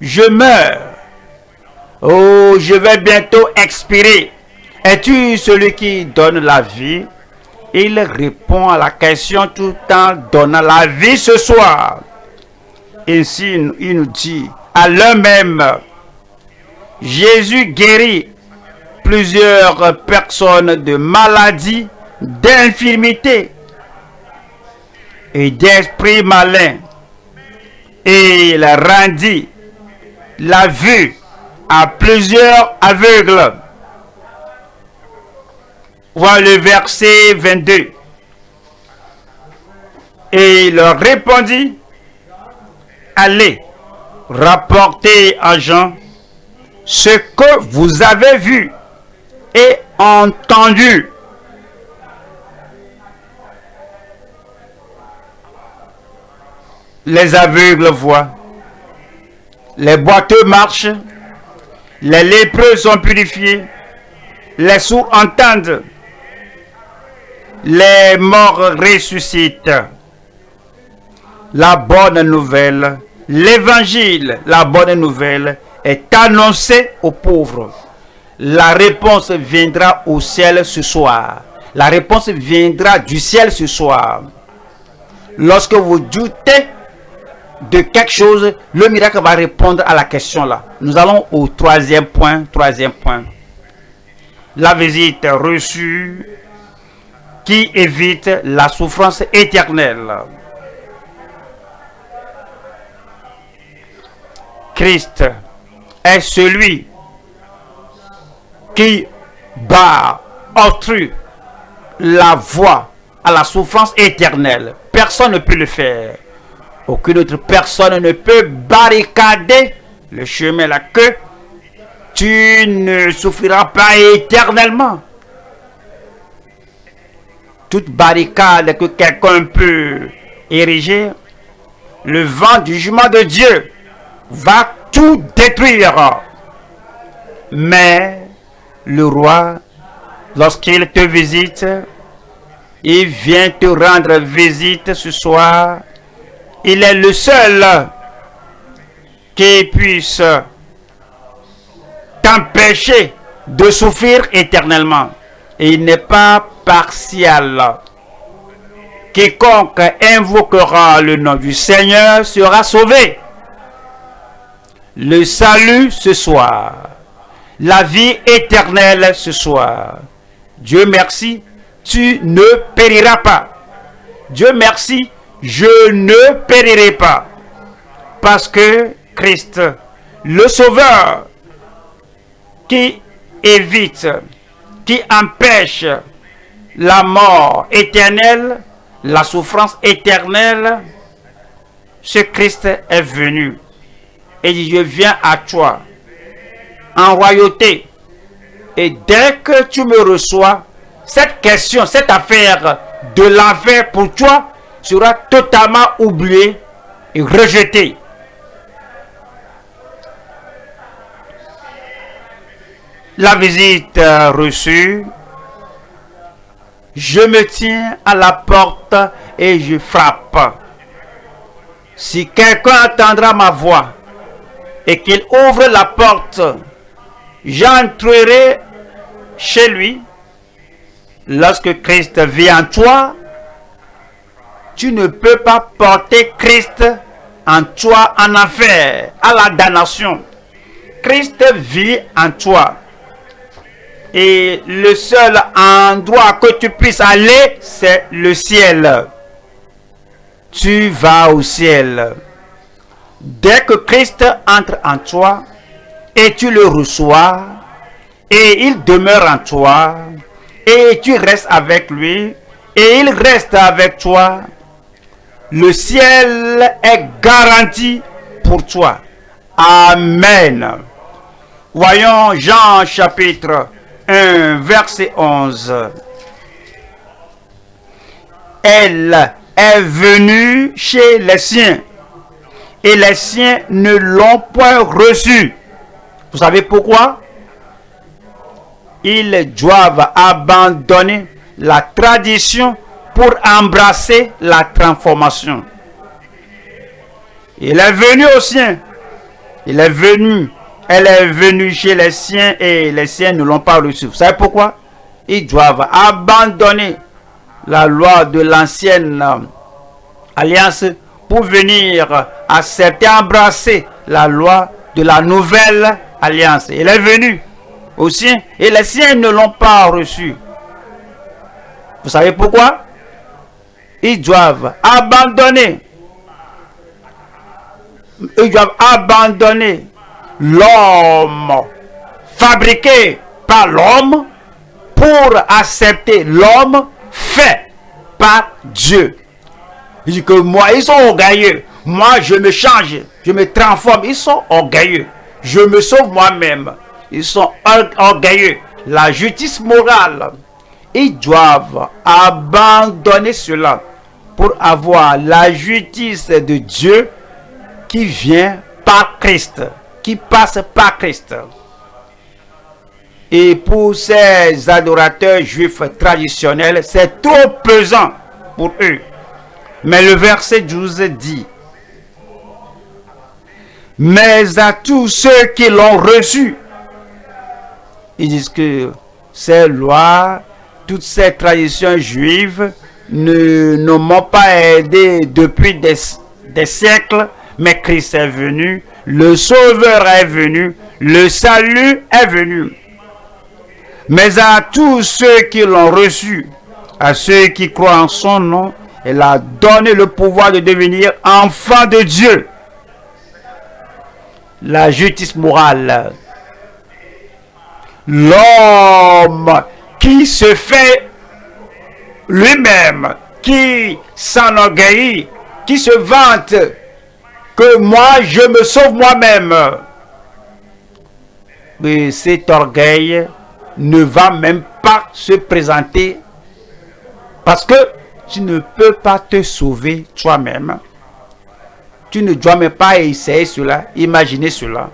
Je meurs. Oh, je vais bientôt expirer. Es-tu celui qui donne la vie? Il répond à la question tout en donnant la vie ce soir. Ainsi, il nous dit, à l'un même, Jésus guérit plusieurs personnes de maladies, d'infirmités et d'esprits malins. Et il rendit la vue à plusieurs aveugles. Voilà le verset 22. Et il leur répondit, allez rapporter à Jean ce que vous avez vu et entendu. Les aveugles voient, les boiteux marchent, les lépreux sont purifiés, les sourds entendent, les morts ressuscitent. La bonne nouvelle, l'évangile, la bonne nouvelle est annoncée aux pauvres. La réponse viendra au ciel ce soir. La réponse viendra du ciel ce soir. Lorsque vous doutez de quelque chose, le miracle va répondre à la question là. Nous allons au troisième point. Troisième point. La visite reçue qui évite la souffrance éternelle. Christ est celui qui bat, obstrue la voie à la souffrance éternelle. Personne ne peut le faire. Aucune autre personne ne peut barricader le chemin là que tu ne souffriras pas éternellement. Toute barricade que quelqu'un peut ériger, le vent du jugement de Dieu va tout détruire. Mais le roi, lorsqu'il te visite, il vient te rendre visite ce soir. Il est le seul qui puisse t'empêcher de souffrir éternellement. Il n'est pas partial. Quiconque invoquera le nom du Seigneur sera sauvé. Le salut ce soir la vie éternelle ce soir. Dieu merci, tu ne périras pas. Dieu merci, je ne périrai pas. Parce que Christ, le Sauveur, qui évite, qui empêche la mort éternelle, la souffrance éternelle, ce Christ est venu et dit, je viens à toi en royauté. Et dès que tu me reçois, cette question, cette affaire de l'enfer pour toi sera totalement oubliée et rejetée. La visite reçue, je me tiens à la porte et je frappe. Si quelqu'un entendra ma voix et qu'il ouvre la porte, j'entrerai chez lui. Lorsque Christ vit en toi, tu ne peux pas porter Christ en toi en enfer, à la damnation. Christ vit en toi. Et le seul endroit que tu puisses aller, c'est le ciel. Tu vas au ciel. Dès que Christ entre en toi, et tu le reçois et il demeure en toi et tu restes avec lui et il reste avec toi, le ciel est garanti pour toi. Amen. Voyons Jean chapitre 1 verset 11. Elle est venue chez les siens et les siens ne l'ont point reçue. Vous savez pourquoi? Ils doivent abandonner la tradition pour embrasser la transformation. Il est venu aux siens. Il est venu. Elle est venue chez les siens et les siens ne l'ont pas reçu. Vous savez pourquoi? Ils doivent abandonner la loi de l'ancienne alliance pour venir accepter, embrasser la loi de la nouvelle alliance. Il est venu aux siens et les siens ne l'ont pas reçu. Vous savez pourquoi? Ils doivent abandonner. Ils doivent abandonner l'homme fabriqué par l'homme pour accepter l'homme fait par Dieu. Il dit que moi, ils sont orgueilleux. Moi, je me change, je me transforme. Ils sont orgueilleux. Je me sauve moi-même. Ils sont orgueilleux. La justice morale, ils doivent abandonner cela pour avoir la justice de Dieu qui vient par Christ, qui passe par Christ. Et pour ces adorateurs juifs traditionnels, c'est trop pesant pour eux. Mais le verset 12 dit, mais à tous ceux qui l'ont reçu, ils disent que ces lois, toutes ces traditions juives ne, m'ont pas aidé depuis des, des siècles, mais Christ est venu, le Sauveur est venu, le salut est venu mais à tous ceux qui l'ont reçu, à ceux qui croient en son nom, il a donné le pouvoir de devenir enfant de Dieu. La justice morale. L'homme qui se fait lui-même, qui s'enorgueillit, qui se vante que moi je me sauve moi-même. Mais cet orgueil ne va même pas se présenter parce que tu ne peux pas te sauver toi-même. Tu ne dois même pas essayer cela, imaginer cela.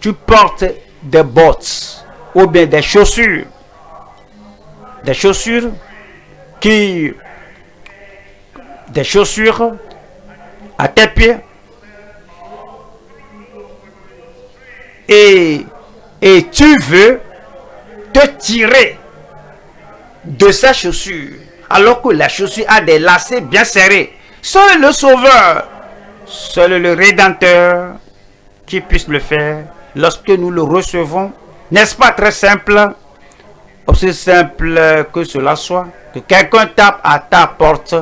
Tu portes des bottes ou bien des chaussures. Des chaussures qui... Des chaussures à tes pieds. Et et tu veux te tirer de sa chaussure alors que la chaussure a des lacets bien serrés. Seul le Sauveur, seul le Rédempteur qui puisse le faire lorsque nous le recevons. N'est-ce pas très simple? Aussi simple que cela soit. Que quelqu'un tape à ta porte,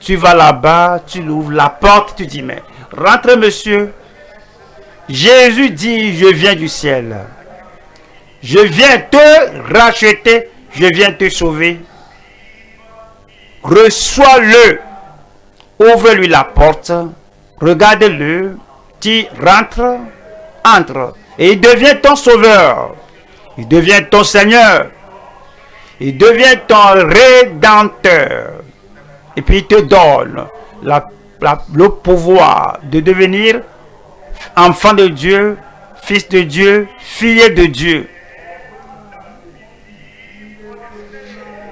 tu vas là-bas, tu l'ouvres la porte, tu dis mais rentre monsieur. Jésus dit je viens du ciel. Je viens te racheter, je viens te sauver. Reçois-le. Ouvre-lui la porte. Regarde-le. Tu rentres, entre. Et il devient ton sauveur. Il devient ton Seigneur. Il devient ton rédempteur. Et puis il te donne le pouvoir de devenir enfant de Dieu, fils de Dieu, fille de Dieu.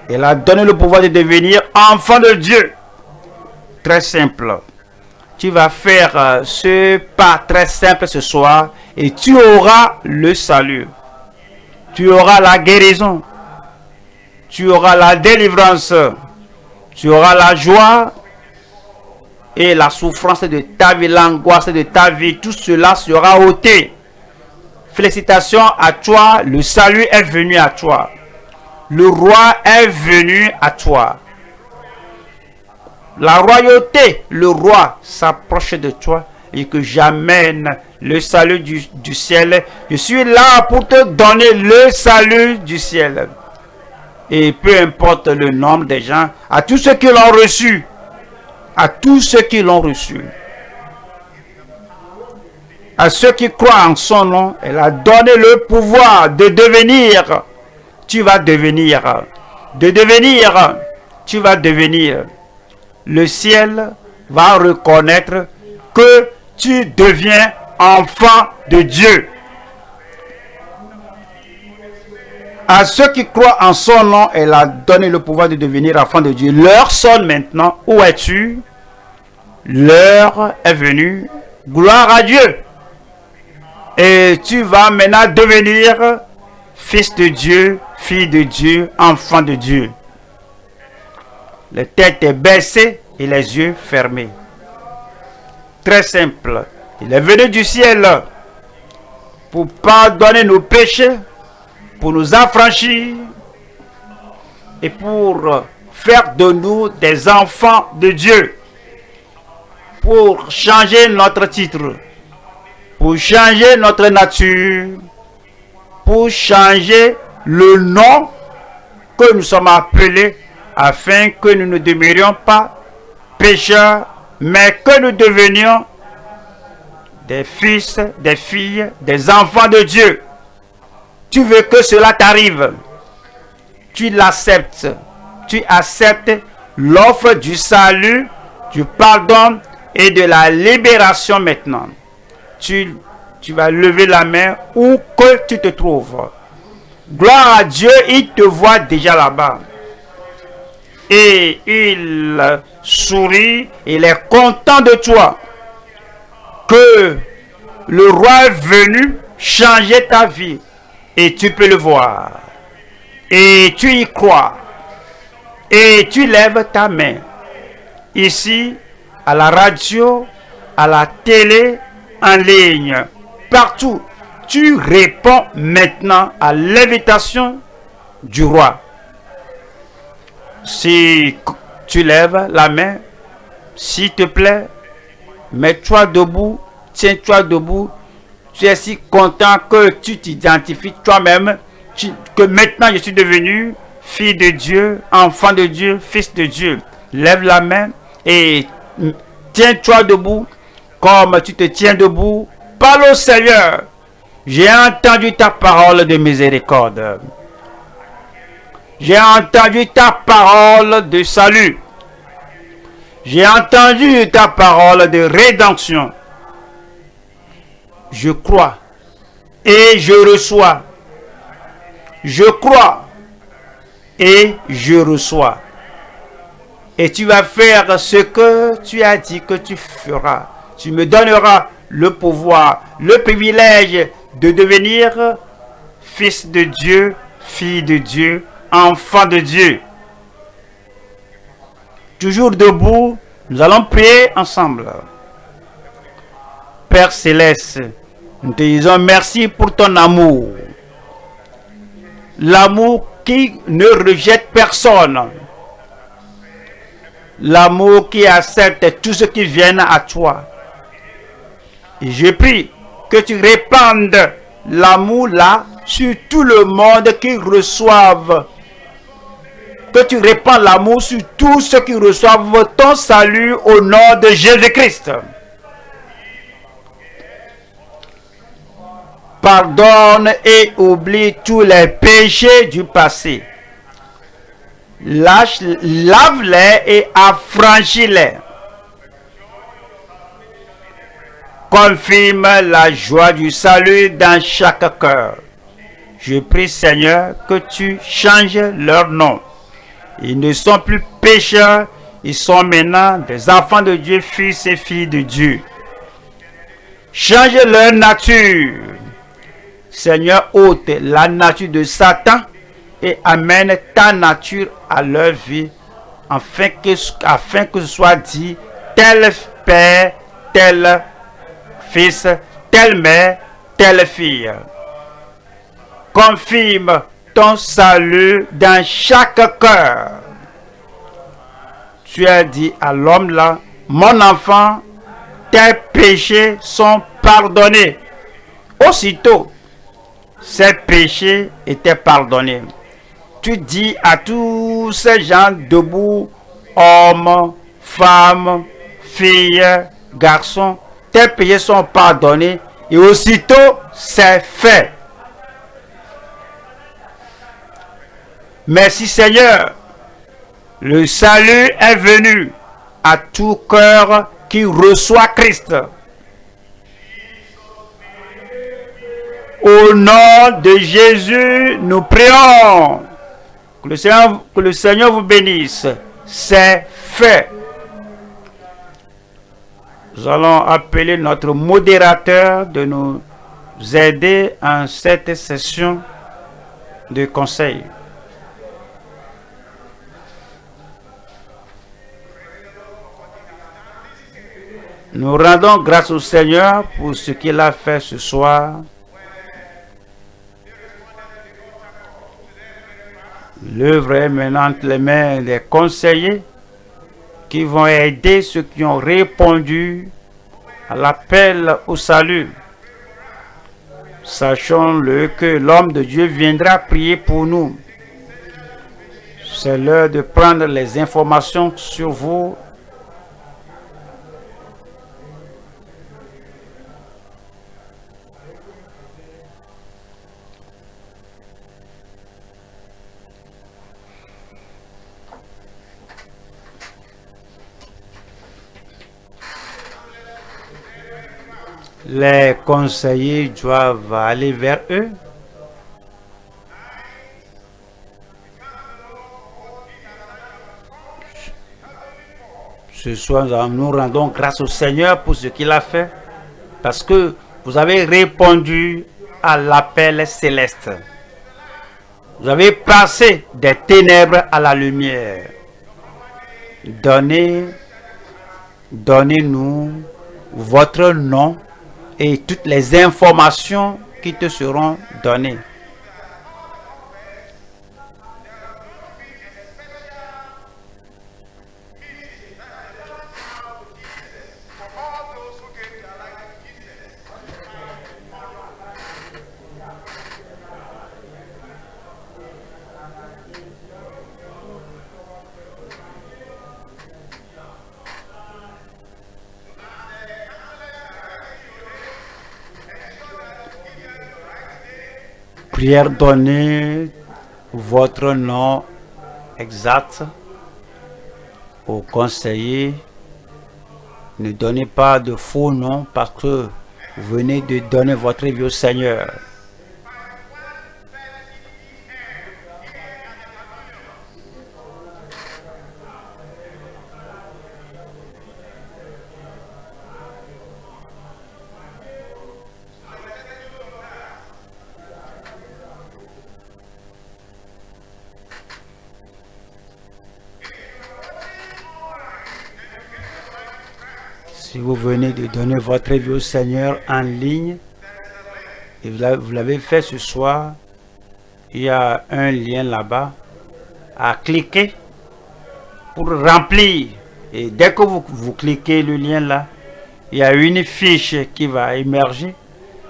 Il a donné le pouvoir de devenir enfant de Dieu. Très simple. Tu vas faire euh, ce pas très simple ce soir et tu auras le salut. Tu auras la guérison. Tu auras la délivrance. Tu auras la joie et la souffrance de ta vie, l'angoisse de ta vie. Tout cela sera ôté. Félicitations à toi. Le salut est venu à toi le roi est venu à toi. La royauté, le roi s'approche de toi et que j'amène le salut du, ciel. Je suis là pour te donner le salut du ciel. Et peu importe le nombre des gens, à tous ceux qui l'ont reçu, à tous ceux qui l'ont reçu, à ceux qui croient en son nom, elle a donné le pouvoir de devenir tu vas devenir, de devenir, tu vas devenir. Le ciel va reconnaître que tu deviens enfant de Dieu. À ceux qui croient en son nom, elle a donné le pouvoir de devenir enfant de Dieu. L'heure sonne maintenant. Où es-tu? L'heure est venue. Gloire à Dieu. Et tu vas maintenant devenir fils de Dieu, fille de Dieu, enfant de Dieu. les têtes baissées et les yeux fermés. Très simple. Il est venu du ciel pour pardonner nos péchés, pour nous affranchir et pour faire de nous des enfants de Dieu, pour changer notre titre, pour changer notre nature, pour changer le nom que nous sommes appelés afin que nous ne demeurions pas pécheurs, mais que nous devenions des fils, des filles, des enfants de Dieu. Tu veux que cela t'arrive. Tu l'acceptes. Tu acceptes l'offre du salut, du pardon et de la libération maintenant. Tu, tu vas lever la main où que tu te trouves. Gloire à Dieu, il te voit déjà là-bas. Et il sourit, il est content de toi. Que le roi est venu changer ta vie. Et tu peux le voir. Et tu y crois. Et tu lèves ta main. Ici, à la radio, à la télé, en ligne, partout tu réponds maintenant à l'invitation du roi. Si tu lèves la main, s'il te plaît, mets-toi debout, tiens-toi debout. Tu es si content que tu t'identifies toi-même, que maintenant je suis devenu fille de Dieu, enfant de Dieu, fils de Dieu. Lève la main et tiens-toi debout comme tu te tiens debout. Parle au Seigneur. J'ai entendu ta parole de miséricorde. J'ai entendu ta parole de salut. J'ai entendu ta parole de rédemption. Je crois et je reçois. Je crois et je reçois. Et tu vas faire ce que tu as dit que tu feras. Tu me donneras le pouvoir, le privilège de devenir fils de Dieu, fille de Dieu, enfant de Dieu. Toujours debout, nous allons prier ensemble. Père céleste, nous te disons merci pour ton amour. L'amour qui ne rejette personne. L'amour qui accepte tout ce qui vient à toi. Et je prie que tu répandes l'amour là sur tout le monde qui reçoivent. Que tu répands l'amour sur tous ceux qui reçoivent ton salut au nom de Jésus-Christ. Pardonne et oublie tous les péchés du passé. Lave-les et affranchis-les. confirme la joie du salut dans chaque cœur. Je prie Seigneur que tu changes leur nom. Ils ne sont plus pécheurs, ils sont maintenant des enfants de Dieu, fils et filles de Dieu. Change leur nature. Seigneur, ôte la nature de Satan et amène ta nature à leur vie afin que, ce soit dit tel père, tel fils, telle mère, telle fille. Confirme ton salut dans chaque cœur. Tu as dit à l'homme là, mon enfant, tes péchés sont pardonnés. Aussitôt, ces péchés étaient pardonnés. Tu dis à tous ces gens debout, hommes, femmes, filles, garçons, tes péchés sont pardonnés et aussitôt c'est fait. Merci Seigneur. Le salut est venu à tout cœur qui reçoit Christ. Au nom de Jésus, nous prions. Que le Seigneur, vous bénisse. C'est fait. Nous allons appeler notre modérateur de nous aider en cette session de conseil. Nous rendons grâce au Seigneur pour ce qu'il a fait ce soir. L'œuvre est maintenant les mains des conseillers qui vont aider ceux qui ont répondu à l'appel au salut. Sachons-le que l'homme de Dieu viendra prier pour nous. C'est l'heure de prendre les informations sur vous. Les conseillers doivent aller vers eux. Ce soir, nous rendons grâce au Seigneur pour ce qu'il a fait, parce que vous avez répondu à l'appel céleste. Vous avez passé des ténèbres à la lumière. Donnez, donnez-nous votre nom et toutes les informations qui te seront données. Prière, donnez votre nom exact au conseiller. Ne donnez pas de faux noms parce que vous venez de donner votre vie au Seigneur. Si vous venez de donner votre vie au Seigneur en ligne, et vous l'avez fait ce soir, il y a un lien là-bas à cliquer pour remplir. Et dès que vous, vous cliquez le lien là, il y a une fiche qui va émerger.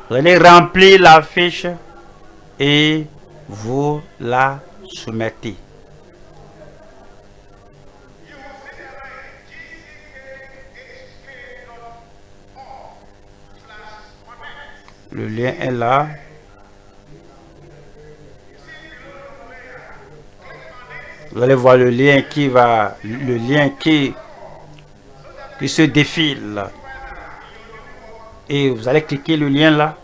Vous allez remplir la fiche et vous la soumettez. Le lien est là. Vous allez voir le lien qui va, le lien qui, qui se défile. Et vous allez cliquer le lien là.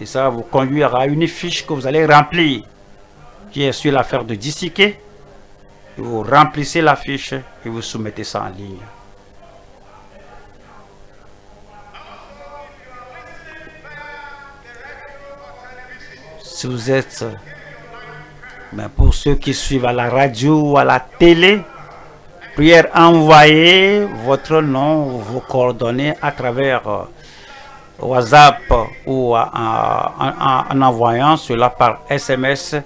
Et ça vous conduire à une fiche que vous allez remplir. Qui est sur l'affaire de disséquer. Vous remplissez la fiche et vous soumettez ça en ligne. Si vous êtes, mais pour ceux qui suivent à la radio ou à la télé, prière envoyez votre nom, vos coordonnées à travers euh, WhatsApp ou en, envoyant cela par SMS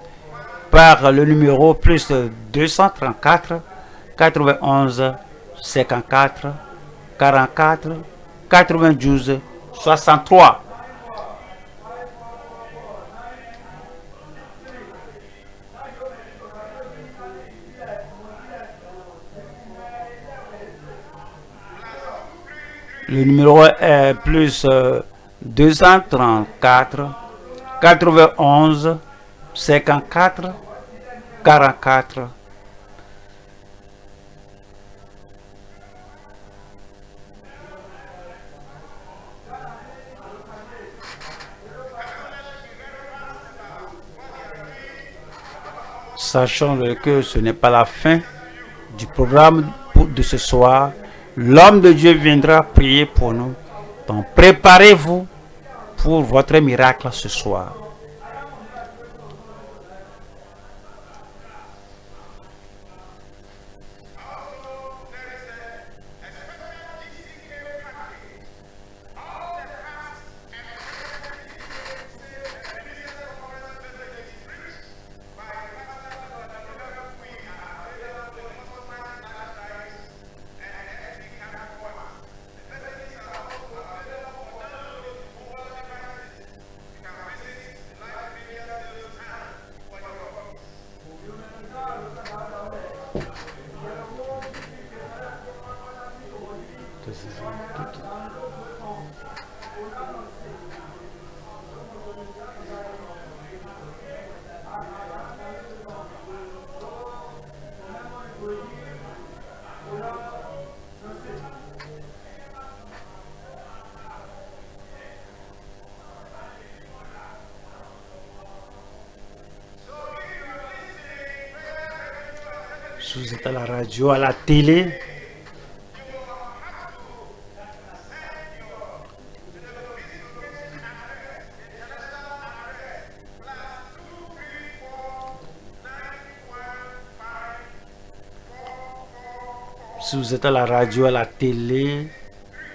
par le numéro plus 234 91 54 44 92 63. Le numéro est plus 234 91 54 44. Sachant que ce n'est pas la fin du programme de ce soir, L'homme de Dieu viendra prier pour nous. Donc préparez-vous pour votre miracle ce soir. Vous êtes à la radio, à la télé, si vous êtes à la radio, à la télé,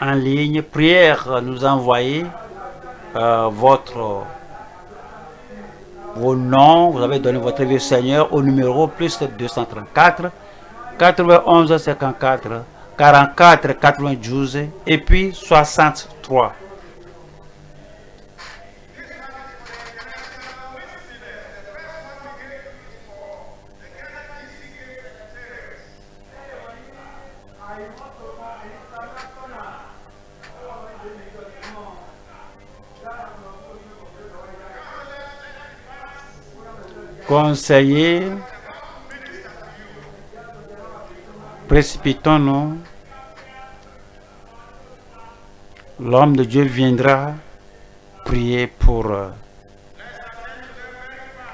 en ligne, prière, nous envoyez euh, votre vos noms, vous avez donné votre vie Seigneur au numéro plus 234 91 54 44 92 et puis 63. Conseiller, précipitons-nous. L'homme de Dieu viendra prier pour euh,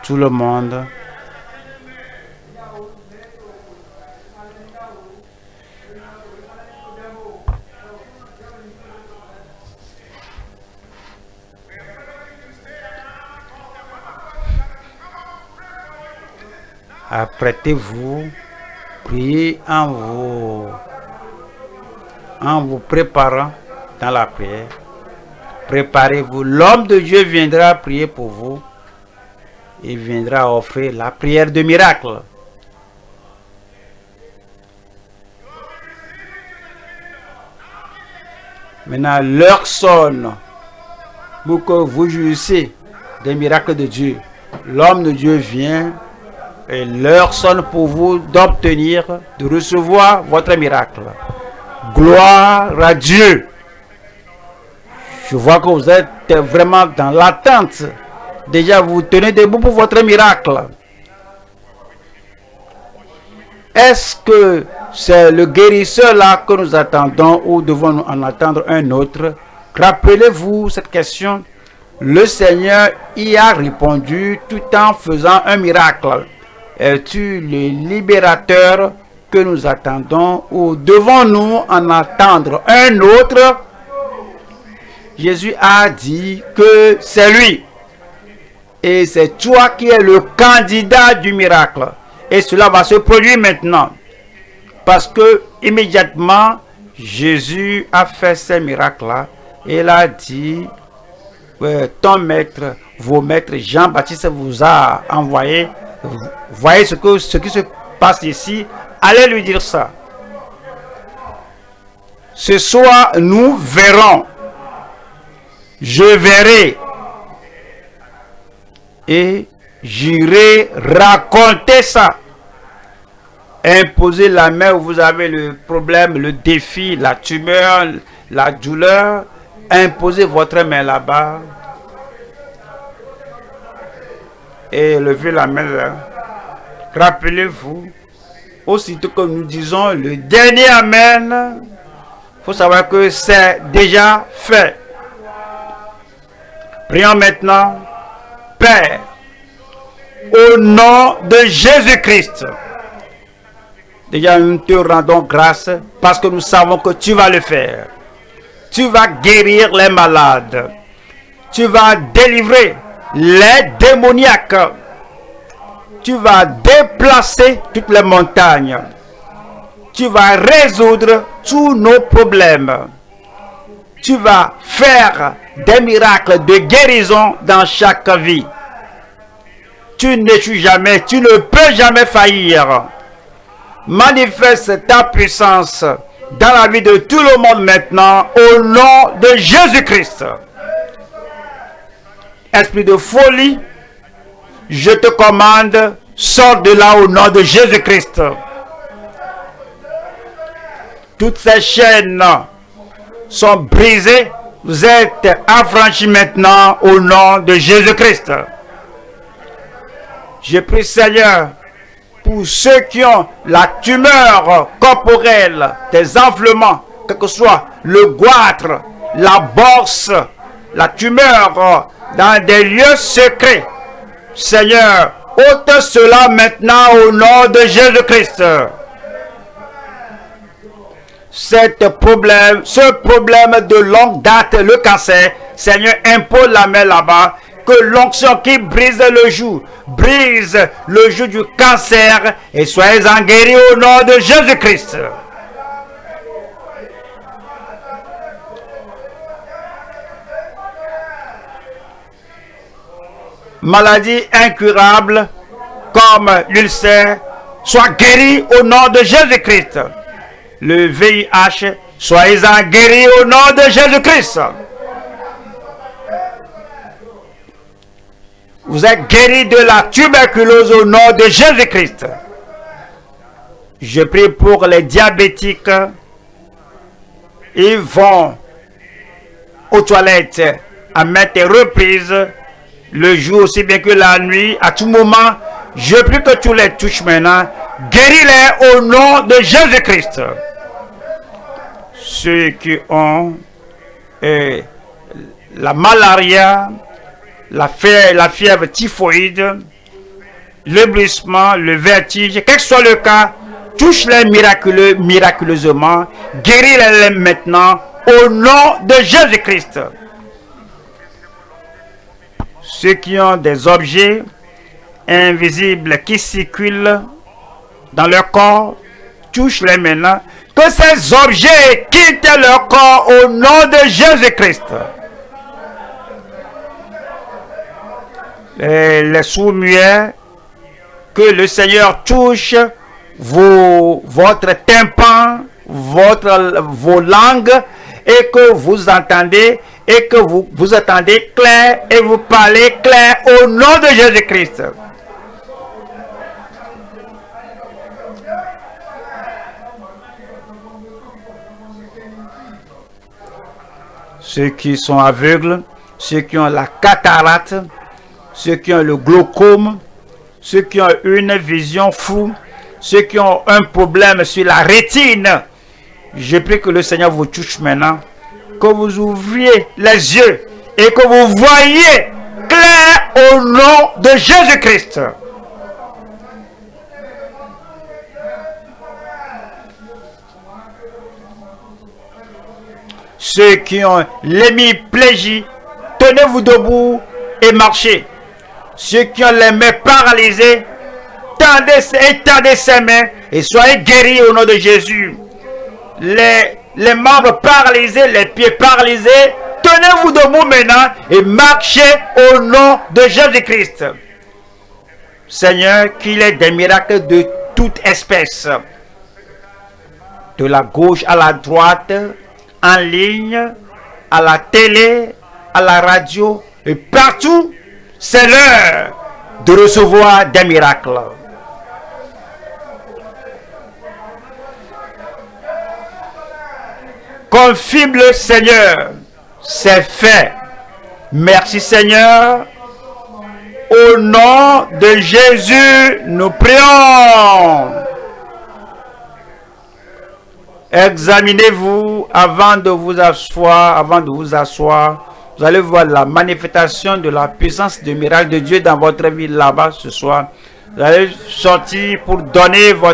tout le monde. Apprêtez-vous, priez en vous, en vous préparant dans la prière. Préparez-vous. L'homme de Dieu viendra prier pour vous. Il viendra offrir la prière de miracle. Maintenant, l'heure sonne pour que vous jouissiez des miracles de Dieu. L'homme de Dieu vient et l'heure sonne pour vous d'obtenir, de recevoir votre miracle. Gloire à Dieu. Je vois que vous êtes vraiment dans l'attente. Déjà, vous tenez debout pour votre miracle. Est-ce que c'est le guérisseur là que nous attendons ou devons-nous en attendre un autre? Rappelez-vous cette question. Le Seigneur y a répondu tout en faisant un miracle. Es-tu le libérateur que nous attendons ou devons-nous en attendre un autre? Jésus a dit que c'est lui. Et c'est toi qui es le candidat du miracle. Et cela va se produire maintenant. Parce que immédiatement, Jésus a fait ce miracle-là. Et il a dit, ton maître, vos maîtres, Jean-Baptiste vous a envoyé. Voyez ce, que, ce qui se passe ici. Allez lui dire ça. Ce soir, nous verrons. Je verrai. Et j'irai raconter ça. Imposer la main où vous avez le problème, le défi, la tumeur, la douleur. Imposez votre main là-bas. Et levez la main là. Rappelez-vous, aussitôt que nous disons le dernier Amen, il faut savoir que c'est déjà fait. Prions maintenant, Père, au nom de Jésus-Christ. Déjà, nous te rendons grâce parce que nous savons que tu vas le faire. Tu vas guérir les malades. Tu vas délivrer les démoniaques. Tu vas déplacer toutes les montagnes. Tu vas résoudre tous nos problèmes. Tu vas faire des miracles de guérison dans chaque vie. Tu n'échoues jamais, tu ne peux jamais faillir. Manifeste ta puissance dans la vie de tout le monde maintenant au nom de Jésus-Christ. Esprit de folie, je te commande, sors de là au nom de Jésus-Christ. Toutes ces chaînes sont brisées Vous êtes affranchis maintenant au nom de Jésus-Christ. Je prie Seigneur pour ceux qui ont la tumeur corporelle, des enflements, que ce soit le goitre, la borse, la tumeur dans des lieux secrets. Seigneur, ôte cela maintenant au nom de Jésus-Christ. problème, ce problème de longue date, le cancer, Seigneur, impose la main là-bas que l'onction qui brise le joug, brise le joug du cancer et soyez-en guéris au nom de Jésus-Christ. Maladie incurable comme l'ulcère, soit guéri au nom de Jésus-Christ. Le VIH, soyez-en guéris au nom de Jésus-Christ. Vous êtes guéri de la tuberculose au nom de Jésus-Christ. Je prie pour les diabétiques. Ils vont aux toilettes à maintes reprises, le jour aussi bien que la nuit, à tout moment. Je prie que tu les touches maintenant. Guéris-les au nom de Jésus-Christ. Ceux qui ont eh, la malaria, la fièvre, la fièvre typhoïde, le vertige, quel que soit le cas, touche-les miraculeux, miraculeusement, guéris-les maintenant au nom de Jésus-Christ. Ceux qui ont des objets invisibles qui circulent dans leur corps, touche-les maintenant. Que ces objets quittent leur corps au nom de Jésus-Christ. les, sous-muets, que le Seigneur touche vos, votre tympan, votre, vos langues, et que vous entendez, et que vous, vous attendez clair, et vous parlez clair au nom de Jésus-Christ. Ceux qui sont aveugles, ceux qui ont la cataracte, ceux qui ont le glaucome, ceux qui ont une vision floue, ceux qui ont un problème sur la rétine. Je prie que le Seigneur vous touche maintenant, que vous ouvriez les yeux et que vous voyez clair au nom de Jésus-Christ. Ceux qui ont l'hémiplégie, tenez-vous debout et marchez. Ceux qui ont les mains paralysées, tendez, étendez ses mains et soyez guéris au nom de Jésus. Les, les membres paralysés, les pieds paralysés, tenez-vous debout maintenant et marchez au nom de Jésus-Christ. Seigneur, qu'il ait des miracles de toute espèce. De la gauche à la droite, en ligne, à la télé, à la radio et partout c'est l'heure de recevoir des miracles. Confirme le Seigneur, c'est fait. Merci Seigneur. Au nom de Jésus, nous prions. Examinez-vous avant de vous asseoir, avant de vous asseoir. Vous allez voir la manifestation de la puissance du miracle de Dieu dans votre vie là-bas ce soir. Vous allez sortir pour donner votre